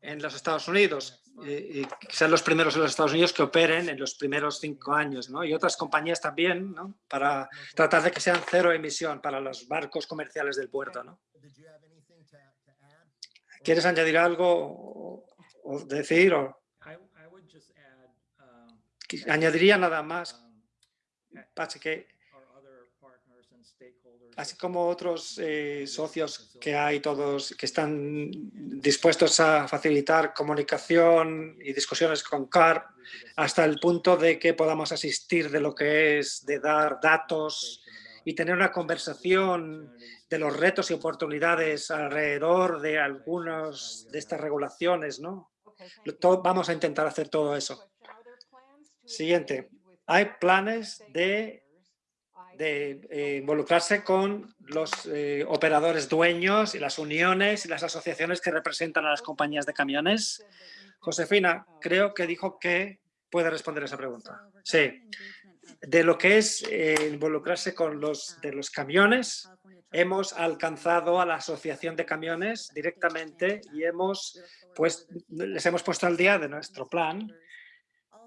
En los Estados Unidos, y, y quizás los primeros en los Estados Unidos que operen en los primeros cinco años, ¿no? Y otras compañías también, ¿no? Para tratar de que sean cero emisión para los barcos comerciales del puerto, ¿no? ¿Quieres añadir algo o, o decir? O, añadiría nada más, así que así como otros eh, socios que hay todos que están dispuestos a facilitar comunicación y discusiones con CAR hasta el punto de que podamos asistir de lo que es de dar datos y tener una conversación de los retos y oportunidades alrededor de algunas de estas regulaciones, ¿no? Vamos a intentar hacer todo eso. Siguiente. Hay planes de de eh, involucrarse con los eh, operadores dueños y las uniones y las asociaciones que representan a las compañías de camiones. Josefina, creo que dijo que puede responder esa pregunta. Sí. De lo que es eh, involucrarse con los de los camiones, hemos alcanzado a la asociación de camiones directamente y hemos pues les hemos puesto al día de nuestro plan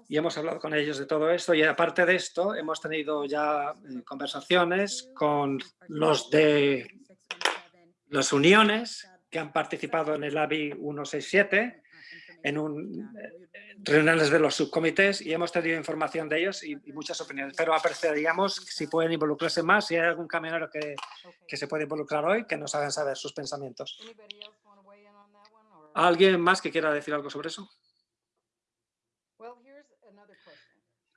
y hemos hablado con ellos de todo esto y aparte de esto hemos tenido ya eh, conversaciones con los de las uniones que han participado en el ABI 167 en un, eh, reuniones de los subcomités y hemos tenido información de ellos y, y, muchas opiniones, pero apreciaríamos si pueden involucrarse más, si hay algún camionero que, que se puede involucrar hoy, que nos hagan saber sus pensamientos. ¿Alguien más que quiera decir algo sobre eso?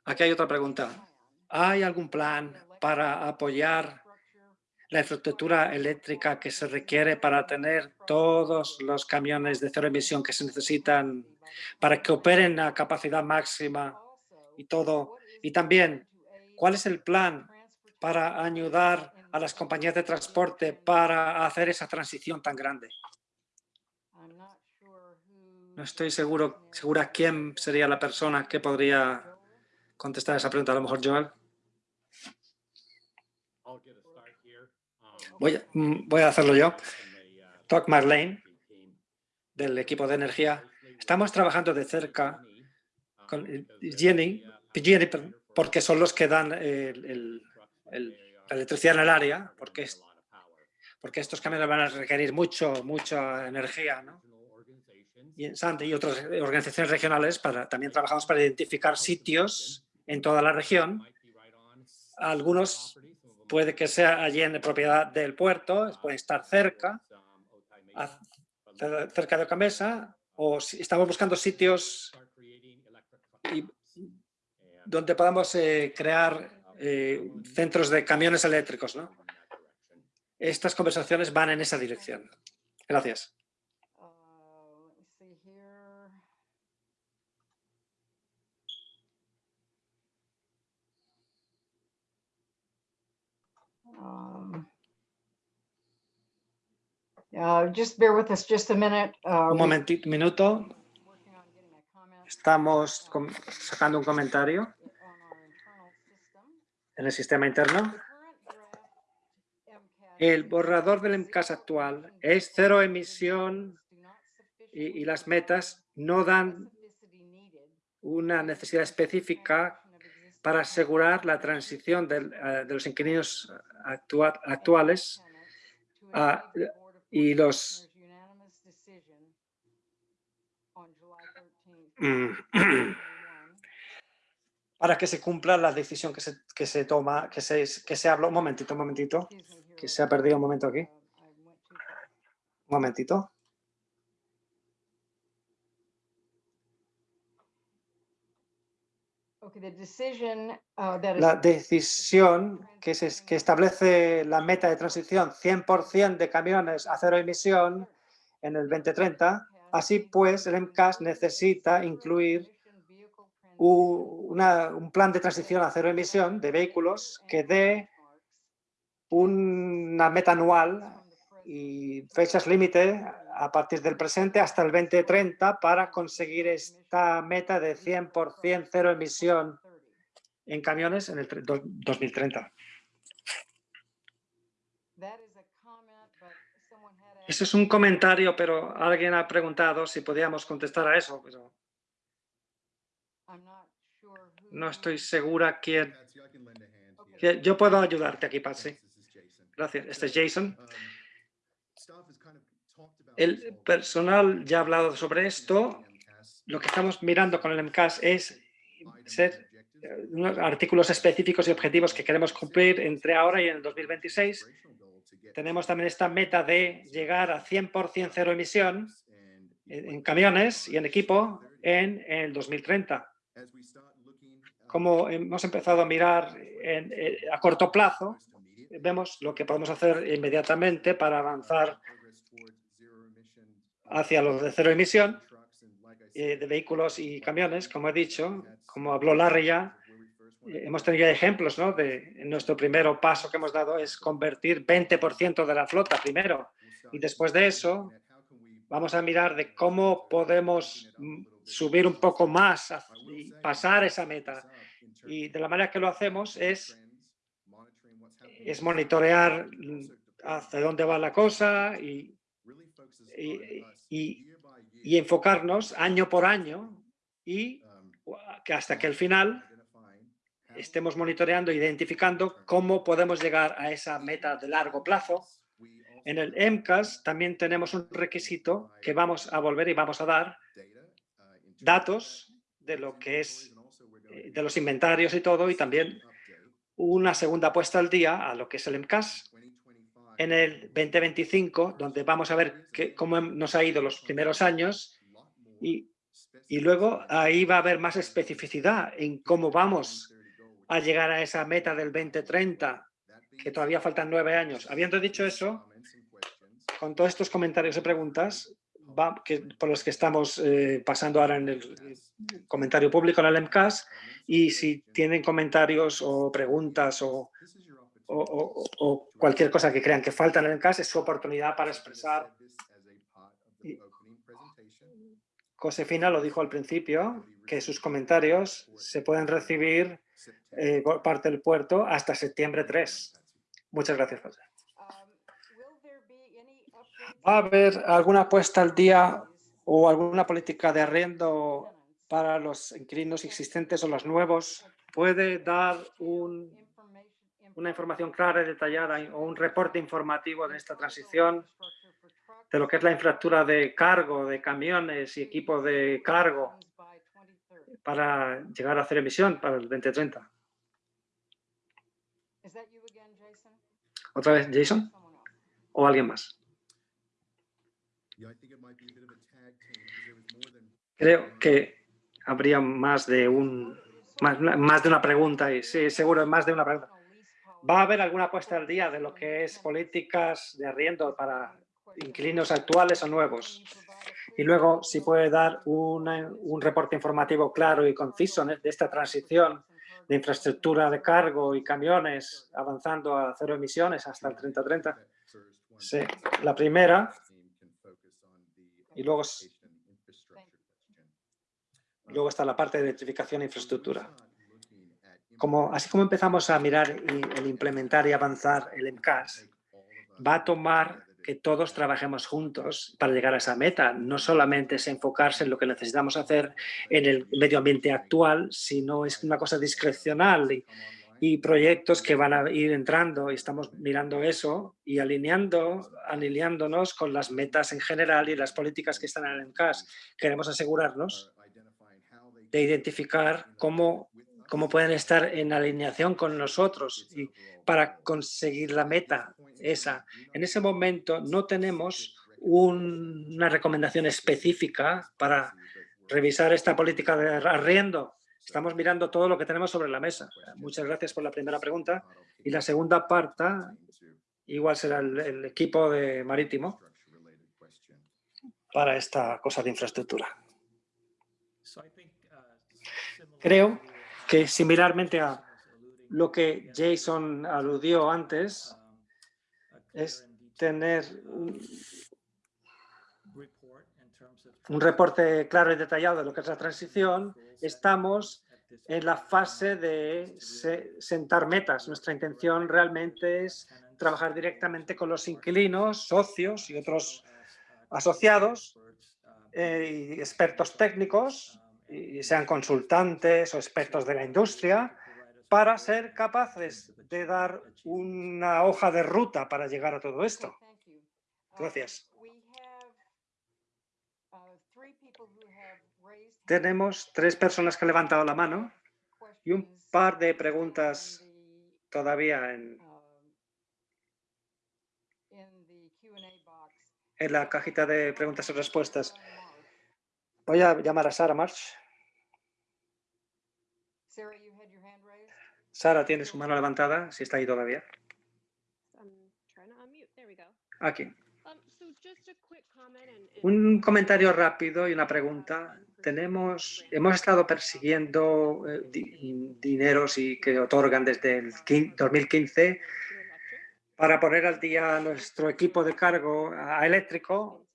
Aquí hay otra pregunta. ¿Hay algún plan para apoyar la infraestructura eléctrica que se requiere para tener todos los camiones de cero emisión que se necesitan para que operen a capacidad máxima y todo? Y también, ¿cuál es el plan para ayudar a las compañías de transporte para hacer esa transición tan grande? No estoy seguro, segura quién sería la persona que podría contestar esa pregunta. A lo mejor Joel. Voy a, mm, voy a hacerlo yo. Talk Marlene, del equipo de energía. Estamos trabajando de cerca con Jenny, porque son los que dan el, el, el, la electricidad en el área, porque, es, porque estos camiones van a requerir mucho, mucha energía, ¿no? Y en Sante y otras organizaciones regionales para, también trabajamos para identificar sitios en toda la región. Algunos puede que sea allí en propiedad del puerto, pueden estar cerca, cerca de Ocamesa, o si estamos buscando sitios donde podamos eh, crear eh, centros de camiones eléctricos. ¿no? Estas conversaciones van en esa dirección. Gracias. Um, uh, just bear with us just a minute. Uh, un momentito, minuto. Estamos sacando un comentario en el sistema interno. El borrador del MCAS actual es cero emisión y, y las metas no dan una necesidad específica para asegurar la transición del, uh, de los inquilinos actual, actuales uh, y los <clears throat> para que se cumpla la decisión que se, que se toma, que se, que se habla. Un momentito, un momentito, que se ha perdido un momento aquí. Un momentito. the decision, uh, that is- La decisión que, se, que establece la meta de transición 100% de camiones a cero emisión en el 2030, así pues el MCAS necesita incluir un plan de transición a cero emisión de vehículos que dé una meta anual y fechas límite a partir del presente hasta el 2030 para conseguir esta meta de 100% cero emisión en camiones en el tre- do- 2030. Ese es un comentario, pero alguien ha preguntado si podíamos contestar a eso, pero no estoy segura quién. Yo puedo ayudarte aquí, Patsy. Gracias. Este es Jason. Um, staff has kind of talked about this El personal ya ha hablado sobre esto. Lo que estamos mirando con el MCAS es ser eh, artículos específicos y objetivos que queremos cumplir entre ahora y en el 2026. Operational goal to get Tenemos también esta meta de llegar a 100% cero emisión en camiones y en equipo en el 2030. as we start looking, uh, Como hemos empezado a mirar eh, a corto plazo, vemos lo que podemos hacer inmediatamente para avanzar hacia los de cero emisión eh, de vehículos y camiones, como he dicho, como habló Larry ya, eh, hemos tenido ejemplos, ¿no? De nuestro primer paso que hemos dado es convertir 20% de la flota primero y después de eso vamos a mirar de cómo podemos mm, subir un poco más y pasar esa meta. Y de la manera que lo hacemos es, es monitorear mm, hacia dónde va la cosa y- y- y enfocarnos año por año y que hasta que al final estemos monitoreando, identificando cómo podemos llegar a esa meta de largo plazo. En el MCAS también tenemos un requisito que vamos a volver y vamos a dar datos de lo que es eh, de los inventarios y todo y también una segunda puesta al día a lo que es el MCAS en el 2025 donde vamos a ver que- cómo nos ha ido los primeros años y, y luego ahí va a haber más especificidad en cómo vamos a llegar a esa meta del 2030 que todavía faltan nueve años. Habiendo dicho eso, con todos estos comentarios y preguntas va- que, por los que estamos eh, pasando ahora en el comentario público en el MCAS y si tienen comentarios o preguntas o, o- o- o cualquier cosa que crean que falta en el MCAS es su oportunidad para expresar. Y- Josefina lo dijo al principio, que sus comentarios se pueden recibir eh, por parte del puerto hasta septiembre 3. Muchas gracias, José. ¿Va a haber alguna puesta al día o alguna política de arriendo para los inquilinos existentes o los nuevos? ¿Puede dar un- una información clara y detallada o un reporte informativo de esta transición de lo que es la infraestructura de cargo, de camiones y equipo de cargo para llegar a hacer emisión para el 2030? ¿Otra vez, Jason? ¿O alguien más? Creo que habría más de un más, más de una pregunta y sí, seguro más de una pregunta. ¿Va a haber alguna puesta al día de lo que es políticas de arriendo para inquilinos actuales o nuevos? Y luego, si puede dar una- un reporte informativo claro y conciso de esta transición de infraestructura de cargo y camiones avanzando a cero emisiones hasta el 3030. Sí, la primera y luego, luego está la parte de electrificación e infraestructura. Como, así como empezamos a mirar y, el implementar y avanzar el MCAS, va a tomar que todos trabajemos juntos para llegar a esa meta. No solamente es enfocarse en lo que necesitamos hacer en el medio ambiente actual, sino es una cosa discrecional y, proyectos que van a ir entrando y estamos mirando eso y alineando, alineándonos con las metas en general y las políticas que están en el MCAS. Queremos asegurarnos de identificar cómo, cómo pueden estar en alineación con nosotros y para conseguir la meta esa. En ese momento no tenemos un- una recomendación específica para revisar esta política de arriendo, Estamos mirando todo lo que tenemos sobre la mesa. Muchas gracias por la primera pregunta. Y la segunda parte, igual será el, el equipo de marítimo para esta cosa de infraestructura. Creo que similarmente a lo que Jason aludió antes, es tener un, reporte claro y detallado de lo que es la transición. Estamos en la fase de se- sentar metas. Nuestra intención realmente es trabajar directamente con los inquilinos, socios y otros asociados eh, y expertos técnicos, y sean consultantes o expertos de la industria, para ser capaces de dar una hoja de ruta para llegar a todo esto. Gracias. Tenemos tres personas que han levantado la mano y un par de preguntas todavía en, en la cajita de preguntas y respuestas. Voy a llamar a Sara March. Sara tiene su mano levantada, si está ahí todavía. Aquí. Um, Un comentario rápido y una pregunta. Tenemos, hemos estado persiguiendo eh, di- dineros y que otorgan desde el quin- 2015 para poner al día nuestro equipo de cargo a- eléctrico,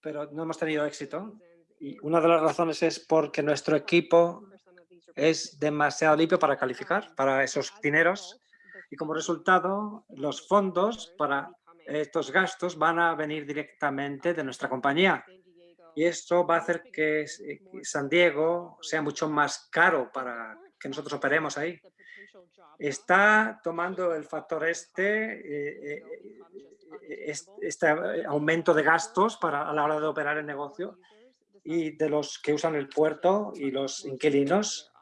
pero no hemos tenido éxito. Y una de las razones es porque nuestro equipo es demasiado limpio para calificar para esos dineros y como resultado los fondos para estos gastos van a venir directamente de nuestra compañía. Y esto va a hacer que eh, San Diego sea mucho más caro para que nosotros operemos ahí. Está tomando el factor este, eh, eh, eh, es- este aumento de gastos para, a la hora de operar el negocio y de los que usan el puerto y los inquilinos.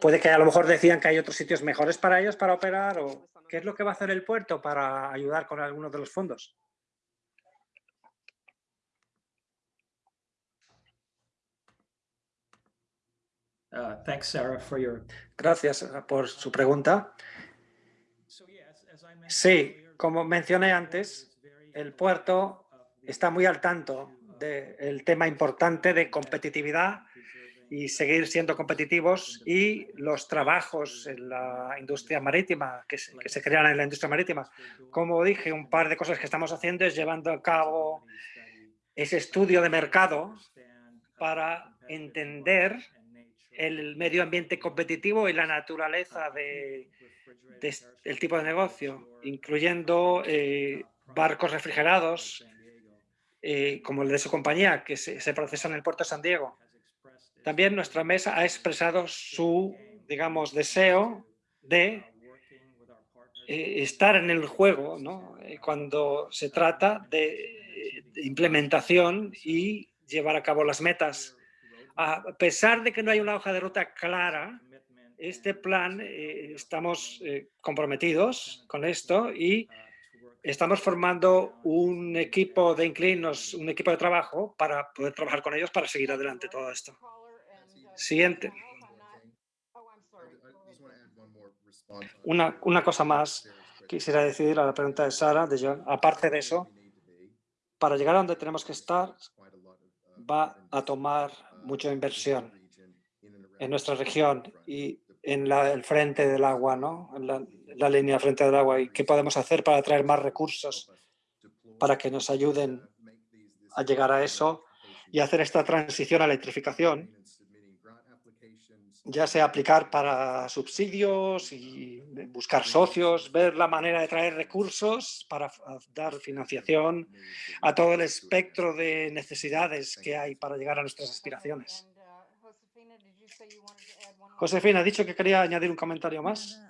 Puede que a lo mejor decían que hay otros sitios mejores para ellos para operar o qué es lo que va a hacer el puerto para ayudar con algunos de los fondos. Uh, Thanks, Sarah, for your. Gracias eh, por su pregunta. Sí, como mencioné antes, el puerto está muy al tanto del tema importante de competitividad y seguir siendo competitivos y los trabajos en la industria marítima, que se, crean en la industria marítima. Como dije, un par de cosas que estamos haciendo es llevando a cabo ese estudio de mercado para entender el medio ambiente competitivo y la naturaleza de, de es- el tipo de negocio, incluyendo eh, barcos refrigerados, eh, como el de su compañía, que se, se en el puerto de San Diego. También nuestra mesa ha expresado su, digamos, deseo de eh, estar en el juego ¿no? Eh, cuando se trata de, de implementación y llevar a cabo las metas. A pesar de que no hay una hoja de ruta clara, este plan eh, estamos eh, comprometidos con esto y estamos formando un equipo de inclinos, un equipo de trabajo para poder trabajar con ellos para seguir adelante todo esto. Siguiente. Una, una cosa más quisiera decir a la pregunta de Sara, de John. Aparte de eso, para llegar a donde tenemos que estar, va a tomar mucha inversión en nuestra región y en la, el frente del agua, ¿no? En la, la línea frente del agua. ¿Y qué podemos hacer para atraer más recursos para que nos ayuden a llegar a eso y hacer esta transición a electrificación? ya sea aplicar para subsidios y buscar socios, ver la manera de traer recursos para dar financiación a todo el espectro de necesidades que hay para llegar a nuestras aspiraciones. Josefina ha dicho que quería añadir un comentario más.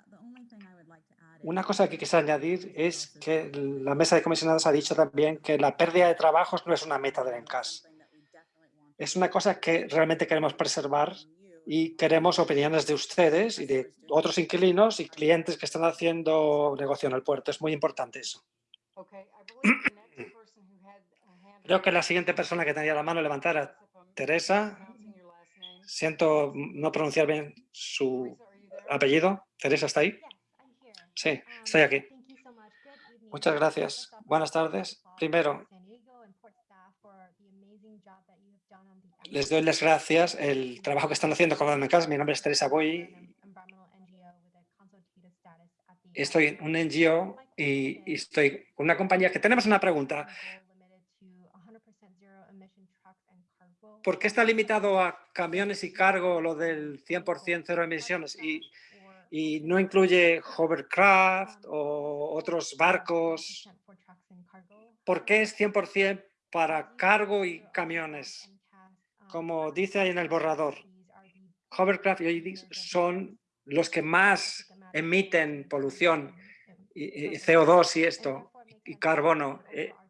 Una cosa que quisiera añadir es que la mesa de comisionados ha dicho también que la pérdida de trabajos no es una meta del ENCAS. Es una cosa que realmente queremos preservar y queremos opiniones de ustedes y de otros inquilinos y clientes que están haciendo negocio en el puerto. Es muy importante eso. <coughs> Creo que la siguiente persona que tenía la mano levantada era Teresa. Siento no pronunciar bien su apellido. Teresa, ¿está ahí? Sí, estoy aquí. Muchas gracias. Buenas tardes. Primero, les doy las gracias el trabajo que están haciendo con la MCAS. Mi nombre es Teresa Boy. Estoy en un NGO y, y estoy con una compañía que tenemos una pregunta. ¿Por qué está limitado a camiones y cargo lo del 100% cero emisiones y, y no incluye hovercraft o otros barcos? ¿Por qué es 100% para cargo y camiones? Como dice ahí en el borrador, hovercraft y AEDs son los que más emiten polución, y, y CO2 y esto, y carbono. Eh,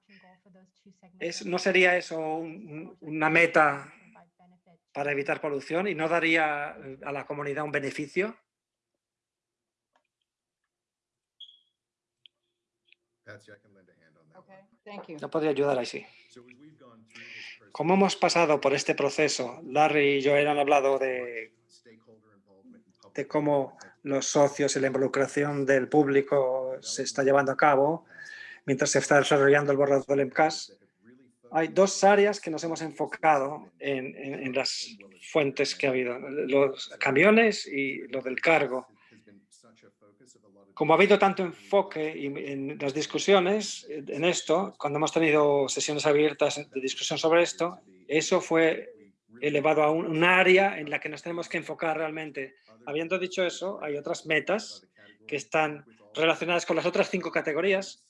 ¿No sería eso un- una meta para evitar polución y no daría a la comunidad un beneficio? Patsy, I can lend a hand on that Okay, one. thank you. No podría ayudar ahí, sí. So as we've gone through this Como hemos pasado por este proceso, Larry y Joel han hablado de, stakeholder involvement and public de cómo los socios y la involucración del público se está llevando a cabo mientras se está desarrollando el borrador del MCAS. Hay dos áreas que nos hemos enfocado en, en- en las fuentes que ha habido, los camiones y lo del cargo. Como ha habido tanto enfoque en las discusiones en esto, cuando hemos tenido sesiones abiertas de discusión sobre esto, eso fue elevado a un, área en la que nos tenemos que enfocar realmente. Habiendo dicho eso, hay otras metas que están relacionadas con las otras cinco categorías,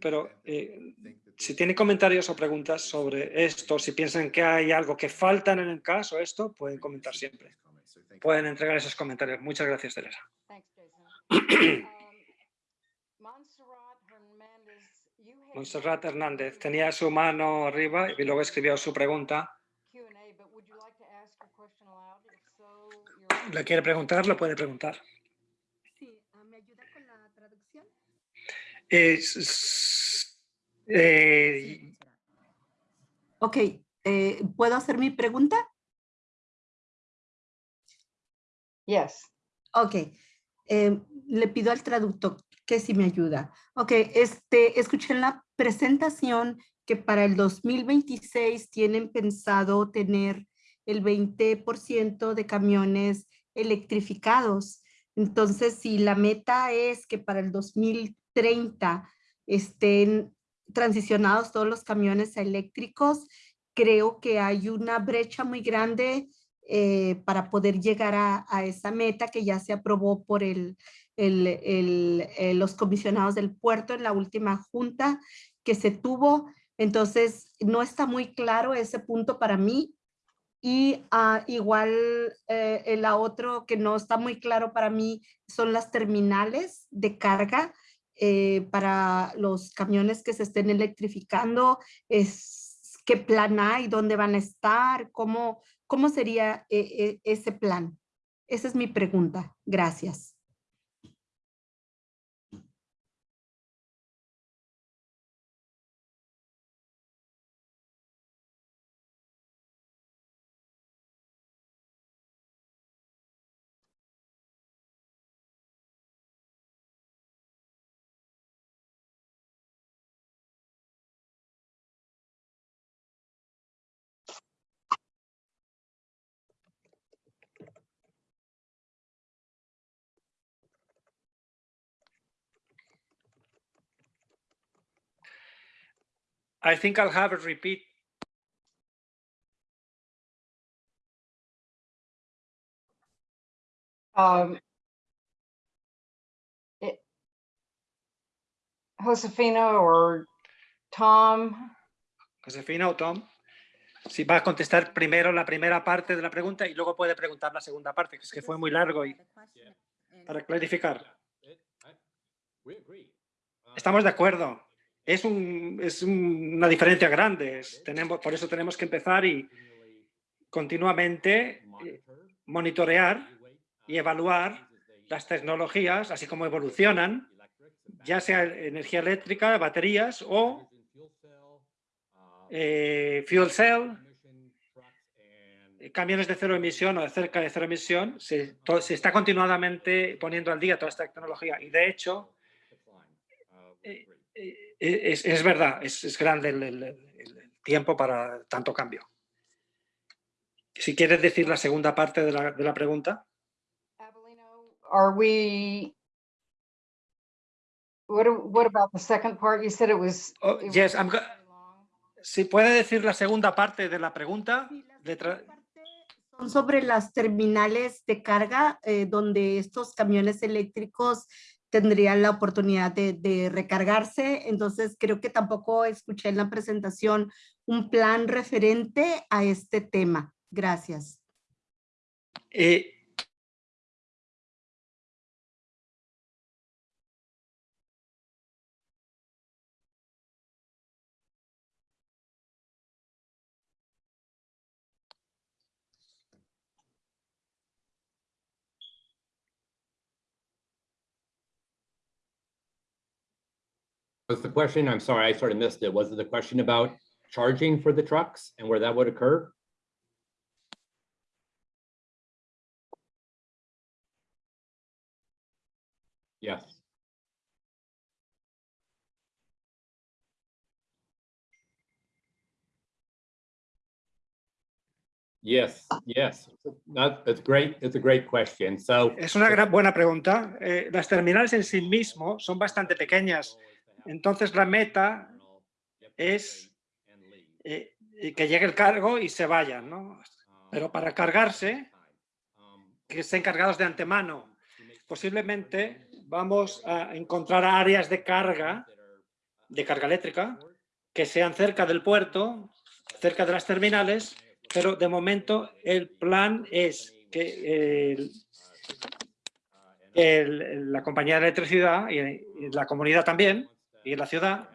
pero eh, si tienen comentarios o preguntas sobre esto, si piensan que hay algo que falta en el caso, esto, pueden comentar siempre. Pueden entregar esos comentarios. Muchas gracias, Teresa. Montserrat Hernández, tenía su mano arriba y luego escribió su pregunta. ¿Le quiere preguntar? Lo puede preguntar. Sí, ah, ¿me ayuda con la traducción? Es- eh, Ok, eh, ¿puedo hacer mi pregunta? Yes. Ok, eh, le pido al traductor que si me ayuda. Ok, este, escuché en la presentación que para el 2026 tienen pensado tener el 20% de camiones electrificados. Entonces, si la meta es que para el 2030 estén transicionados todos los camiones a eléctricos, creo que hay una brecha muy grande eh, para poder llegar a, esa meta que ya se aprobó por eh, los comisionados del puerto en la última junta que se tuvo. Entonces, no está muy claro ese punto para mí. Y ah, igual eh, la otro que no está muy claro para mí son las terminales de carga eh, para los camiones que se estén electrificando. Es, ¿Qué plan hay? ¿Dónde van a estar? ¿Cómo, cómo sería eh, eh, ese plan? Esa es mi pregunta. Gracias. I think I'll have a repeat. Um, it- Josefina or Tom, Josefina o Tom, si va a contestar primero la primera parte de la pregunta y luego puede preguntar la segunda parte, que es que fue muy largo y para clarificar. Estamos de acuerdo. Es, un, es un- una diferencia grande. tenemos, por eso tenemos que empezar y continuamente eh, monitorear y evaluar las tecnologías, así como evolucionan, ya sea energía eléctrica, baterías o eh, fuel cell camiones de cero emisión o de cerca de cero emisión, se, está continuadamente poniendo al día toda esta tecnología y de hecho eh, es, es verdad, es, es grande el, el- el- el tiempo para tanto cambio. Si quieres decir la segunda parte de la, de la pregunta. Are we? What, what about the second part? You said it was. Oh, it was yes, I'm. Si puede decir la segunda parte de la pregunta. Sí, la Son sobre las terminales de carga eh, donde estos camiones eléctricos tendrían la oportunidad de, recargarse. Entonces creo que tampoco escuché en la presentación un plan referente a este tema. Gracias. eh, Was the question, I'm sorry, I sort of missed it. Was it the question about charging for the trucks and where that would occur? Yes. Yes, yes, that, that's great. It's a great question. So. Es una gran, buena pregunta. Eh, las terminales en sí mismo son bastante pequeñas. Entonces la meta es eh, eh, que llegue el cargo y se vayan, ¿no? Pero para cargarse, que estén cargados de antemano. Posiblemente vamos a encontrar áreas de carga, de carga eléctrica, que sean cerca del puerto, cerca de las terminales, pero de momento el plan es que el- la compañía de electricidad y la comunidad también, y la ciudad,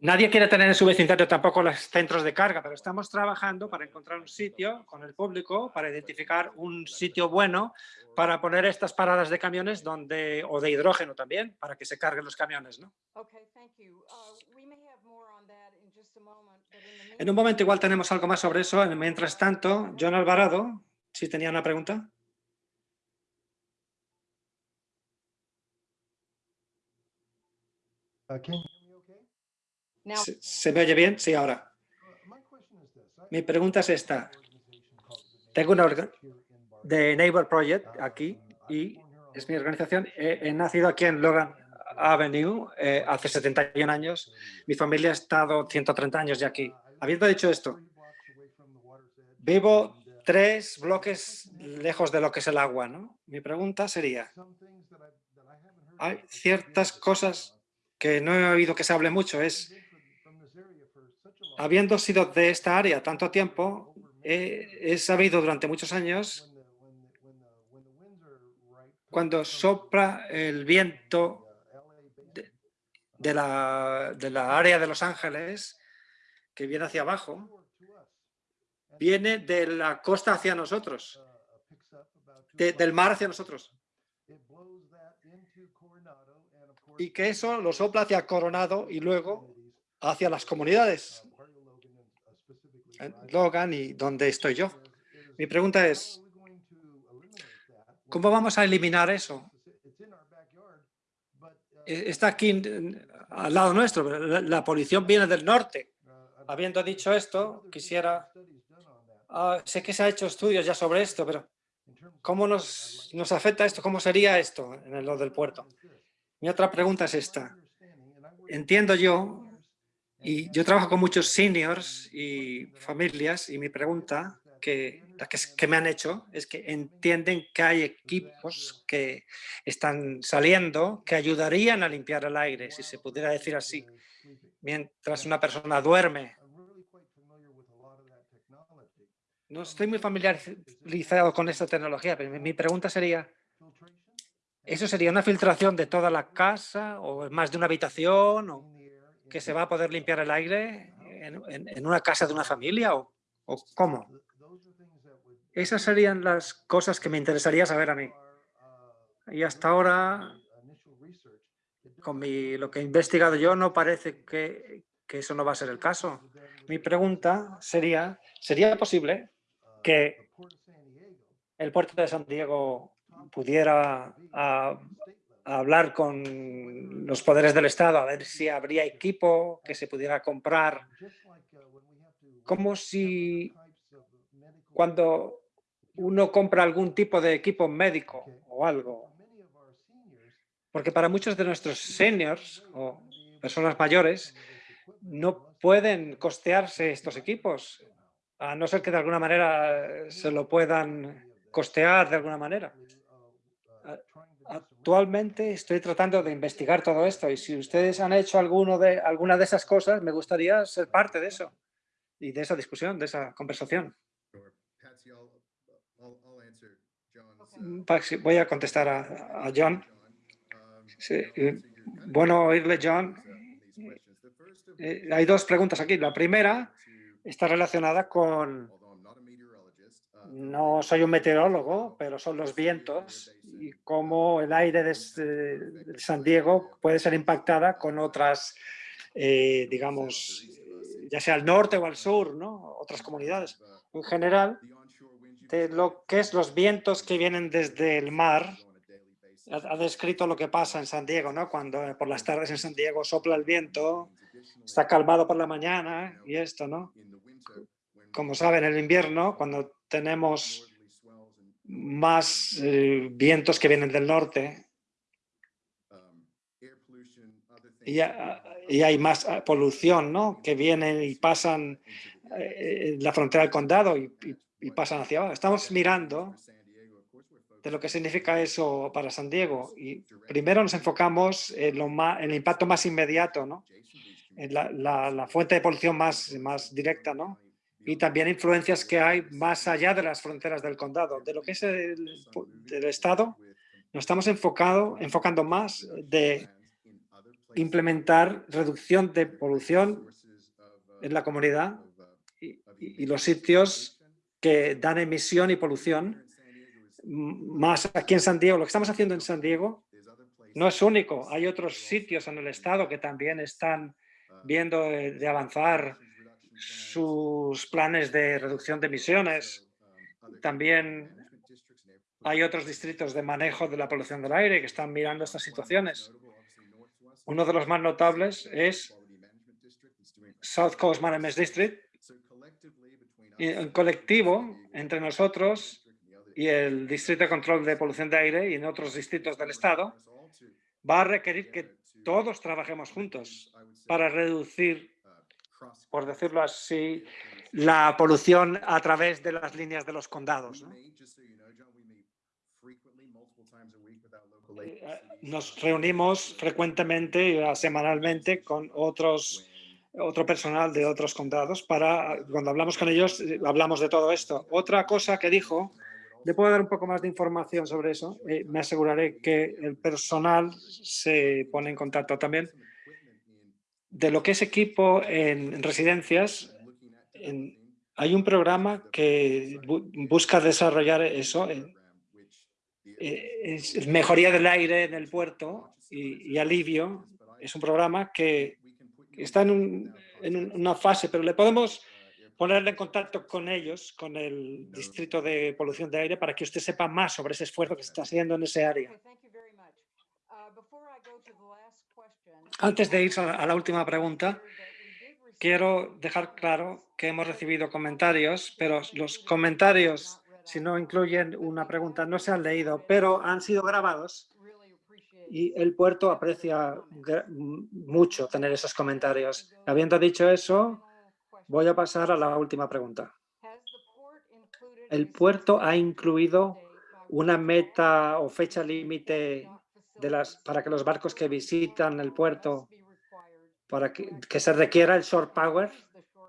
nadie quiere tener en su vecindario tampoco los centros de carga, pero estamos trabajando para encontrar un sitio con el público, para identificar un sitio bueno para poner estas paradas de camiones donde, o de hidrógeno también, para que se carguen los camiones. ¿no? Okay, thank you. Uh, we may have more on that in just a moment, but in the En un momento igual tenemos algo más sobre eso. Mientras tanto, John Alvarado, si tenía una pregunta. Uh, can you hear me okay? ¿Se, se me oye bien? Sí, ahora. Uh, My question is this. I- Mi pregunta es esta. organization called the Tengo una De Neighbor Project, Uh, aquí, y was born here on es mi organización. He, he nacido aquí en Logan Avenue eh, hace 71 años. Mi familia ha estado 130 años ya aquí. Habiendo dicho esto, vivo tres bloques lejos de lo que es el agua. ¿no? Mi pregunta sería, hay ciertas cosas que no he oído que se hable mucho. Es, habiendo sido de esta área tanto tiempo, he, sabido durante muchos años cuando sopla el viento de, la, de la área de Los Ángeles, que viene hacia abajo, viene de la costa hacia nosotros, de- del mar hacia nosotros. Y que eso lo sopla hacia Coronado y luego hacia las comunidades, Logan y donde estoy yo. Mi pregunta es, ¿cómo vamos a eliminar eso? E- Está aquí al lado nuestro, la, polución viene del norte. Habiendo dicho esto, quisiera... ah, sé que se ha hecho estudios ya sobre esto, pero ¿cómo nos, nos afecta esto? ¿Cómo sería esto en lo del puerto? Mi otra pregunta es esta. Entiendo yo, y yo trabajo con muchos seniors y familias, y mi pregunta que, la que, que me han hecho es que entienden que hay equipos que están saliendo que ayudarían a limpiar el aire, si se pudiera decir así, mientras una persona duerme. No estoy muy familiarizado con esta tecnología, pero mi pregunta sería, ¿eso sería una filtración de toda la casa o más de una habitación o que se va a poder limpiar el aire en, una casa de una familia o, o cómo? Esas serían las cosas que me interesaría saber a mí. Y hasta ahora, con mi- lo que he investigado yo, no parece que, que eso no va a ser el caso. Mi pregunta sería, ¿sería posible que el puerto de San Diego pudiera hablar con los poderes del Estado a ver si habría equipo que se pudiera comprar? Como si cuando uno compra algún tipo de equipo médico o algo, porque para muchos de nuestros seniors o personas mayores no pueden costearse estos equipos, a no ser que de alguna manera se lo puedan costear de alguna manera. Actualmente estoy tratando de investigar todo esto y si ustedes han hecho alguno de, alguna de esas cosas, me gustaría ser parte de eso y de esa discusión, de esa conversación. Paxi, Voy a contestar a, a John. Sí, eh, bueno oírle, John. Eh, hay dos preguntas aquí. La primera está relacionada con, no soy un meteorólogo, pero son los vientos y cómo el aire de, este- de San Diego puede ser impactada con otras, eh, digamos, eh, ya sea al norte o al sur, ¿no? Otras comunidades. En general, de lo que es los vientos que vienen desde el mar, ha, ha descrito lo que pasa en San Diego, ¿no? Cuando eh, por las tardes en San Diego sopla el viento, está calmado por la mañana y esto, ¿no? Como saben, en el invierno, cuando tenemos más eh, vientos que vienen del norte y, ha- y hay más ah, polución, ¿no? Que vienen y pasan eh, la frontera del condado y, y- y pasan hacia abajo. Estamos mirando de lo que significa eso para San Diego y primero nos enfocamos en, lo ma- en el impacto más inmediato, ¿no? En la, la- la fuente de polución más, más directa, ¿no? Y también influencias que hay más allá de las fronteras del condado. De lo que es el, del Estado, nos estamos enfocado, enfocando más de implementar reducción de polución en la comunidad y, y- y los sitios que dan emisión y polución. Más aquí en San Diego, lo que estamos haciendo en San Diego no es único. Hay otros sitios en el estado que también están viendo de, de avanzar sus planes de reducción de emisiones. También hay otros distritos de manejo de la polución del aire que están mirando estas situaciones. Uno de los más notables es South Coast Management District. Y en colectivo, entre nosotros y el Distrito de Control de Polución de Aire y en otros distritos del Estado, va a requerir que todos trabajemos juntos para reducir, por decirlo así, la polución a través de las líneas de los condados. ¿no? Eh, Nos reunimos frecuentemente, y, ah, semanalmente, con otros otro personal de otros condados para, cuando hablamos con ellos, eh, hablamos de todo esto. Otra cosa que dijo, le puedo dar un poco más de información sobre eso, eh, me aseguraré que el personal se pone en contacto también. De lo que es equipo en residencias, en- hay un programa que bu- busca desarrollar eso, eh, mejoría del aire en el puerto y, alivio. Es un programa que está en, un- en un- una fase, pero le podemos ponerle en contacto con ellos, con el Distrito de Polución de Aire, para que usted sepa más sobre ese esfuerzo que se está haciendo en ese área. Okay, thank you very much. Uh, before I go to the last question, Antes de ir a la, última pregunta, quiero dejar claro que hemos recibido comentarios, pero los comentarios, si no incluyen una pregunta, no se han leído, pero han sido grabados y el puerto aprecia mucho tener esos comentarios. Habiendo dicho eso, voy a pasar a la última pregunta. El puerto ha incluido una meta o fecha límite de las, para que los barcos que visitan el puerto, para que, que se requiera el short power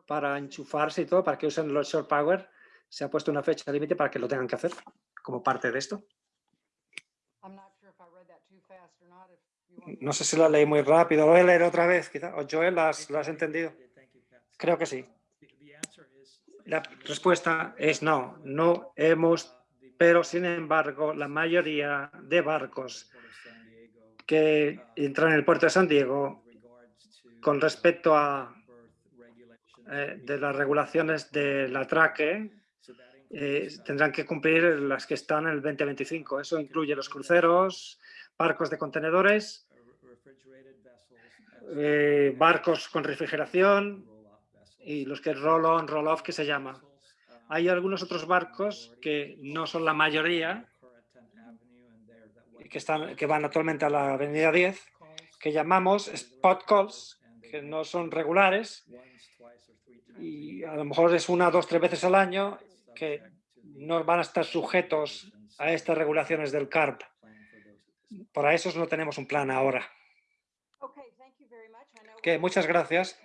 para enchufarse y todo, para que usen los short power, se ha puesto una fecha límite para que lo tengan que hacer como parte de esto. No sé si la leí muy rápido, lo voy a leer otra vez, quizá. O Joel, ¿lo has, has entendido? Creo que sí. La respuesta es no, no hemos, pero sin embargo, la mayoría de barcos que entran en el puerto de San Diego con respecto a eh, de las regulaciones de la traque eh, tendrán que cumplir las que están en el 2025. Eso incluye los cruceros, barcos de contenedores, eh, barcos con refrigeración y los que roll-on, roll-off que se llama. Hay algunos otros barcos que no son la mayoría, que, están, que van actualmente a la avenida 10, que llamamos spot calls, que no son regulares y a lo mejor es una, dos, tres veces al año que no van a estar sujetos a estas regulaciones del CARP. Para esos no tenemos un plan ahora. Que muchas gracias.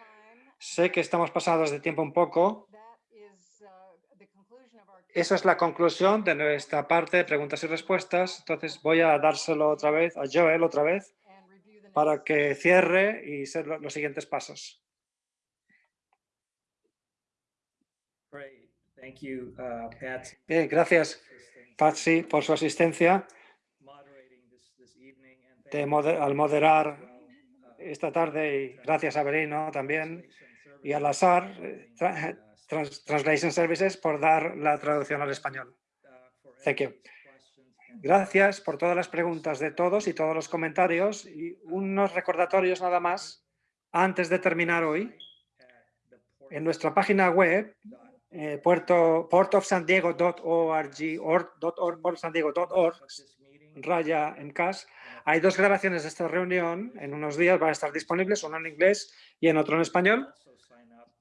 Sé que estamos pasados de tiempo un poco. That is, uh, the conclusion of our Eso es la conclusión de nuestra parte de preguntas y respuestas. Entonces voy a dárselo otra vez a Joel otra vez para que cierre y lo- los siguientes pasos. Uh. Bien, gracias Patsy por su asistencia de al moderar uh, esta tarde y gracias a Berino también y al azar tra- Trans- Translation Services por dar la traducción al español. Thank you. Gracias por todas las preguntas de todos y todos los comentarios y unos recordatorios nada más antes de terminar hoy. En nuestra página web, eh, puerto, portofsandiego.org, raya en CAS, hay dos grabaciones de esta reunión. En unos días van a estar disponibles, uno en inglés y en otro en español.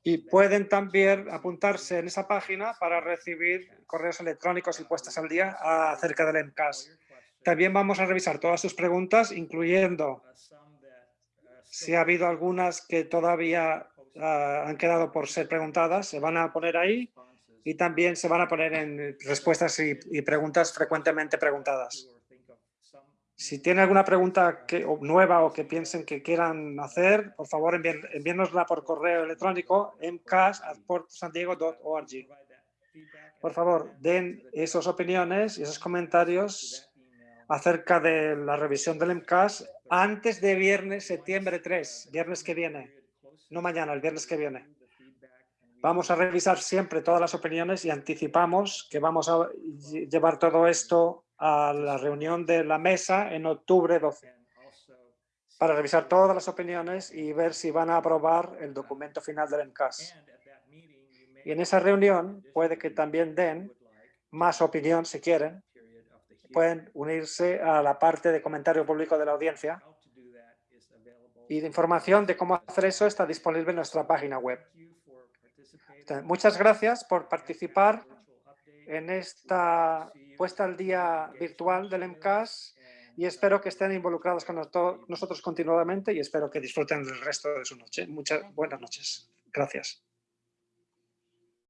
Y pueden también apuntarse en esa página para recibir correos electrónicos y puestas al día acerca del MCAS. También vamos a revisar todas sus preguntas, incluyendo si ha habido algunas que todavía ah, han quedado por ser preguntadas, se van a poner ahí y también se van a poner en respuestas y, y preguntas frecuentemente preguntadas. Si tiene alguna pregunta que, o nueva o que piensen que quieran hacer, por favor envíen, envíennosla por correo electrónico mcas.sandiego.org. Por favor, den esas opiniones y esos comentarios acerca de la revisión del MCAS antes de viernes, septiembre 3, viernes que viene, no mañana, el viernes que viene. Vamos a revisar siempre todas las opiniones y anticipamos que vamos a lle- llevar todo esto a la reunión de la mesa en octubre 12 para revisar todas las opiniones y ver si van a aprobar el documento final del MCAS. Y en esa reunión puede que también den más opinión si quieren. Pueden unirse a la parte de comentario público de la audiencia y de información de cómo hacer eso está disponible en nuestra página web. Muchas gracias por participar en esta puesta al día virtual del MCAS y espero que estén involucrados con nosotros continuadamente y espero que disfruten del resto de su noche. Muchas buenas noches. Gracias.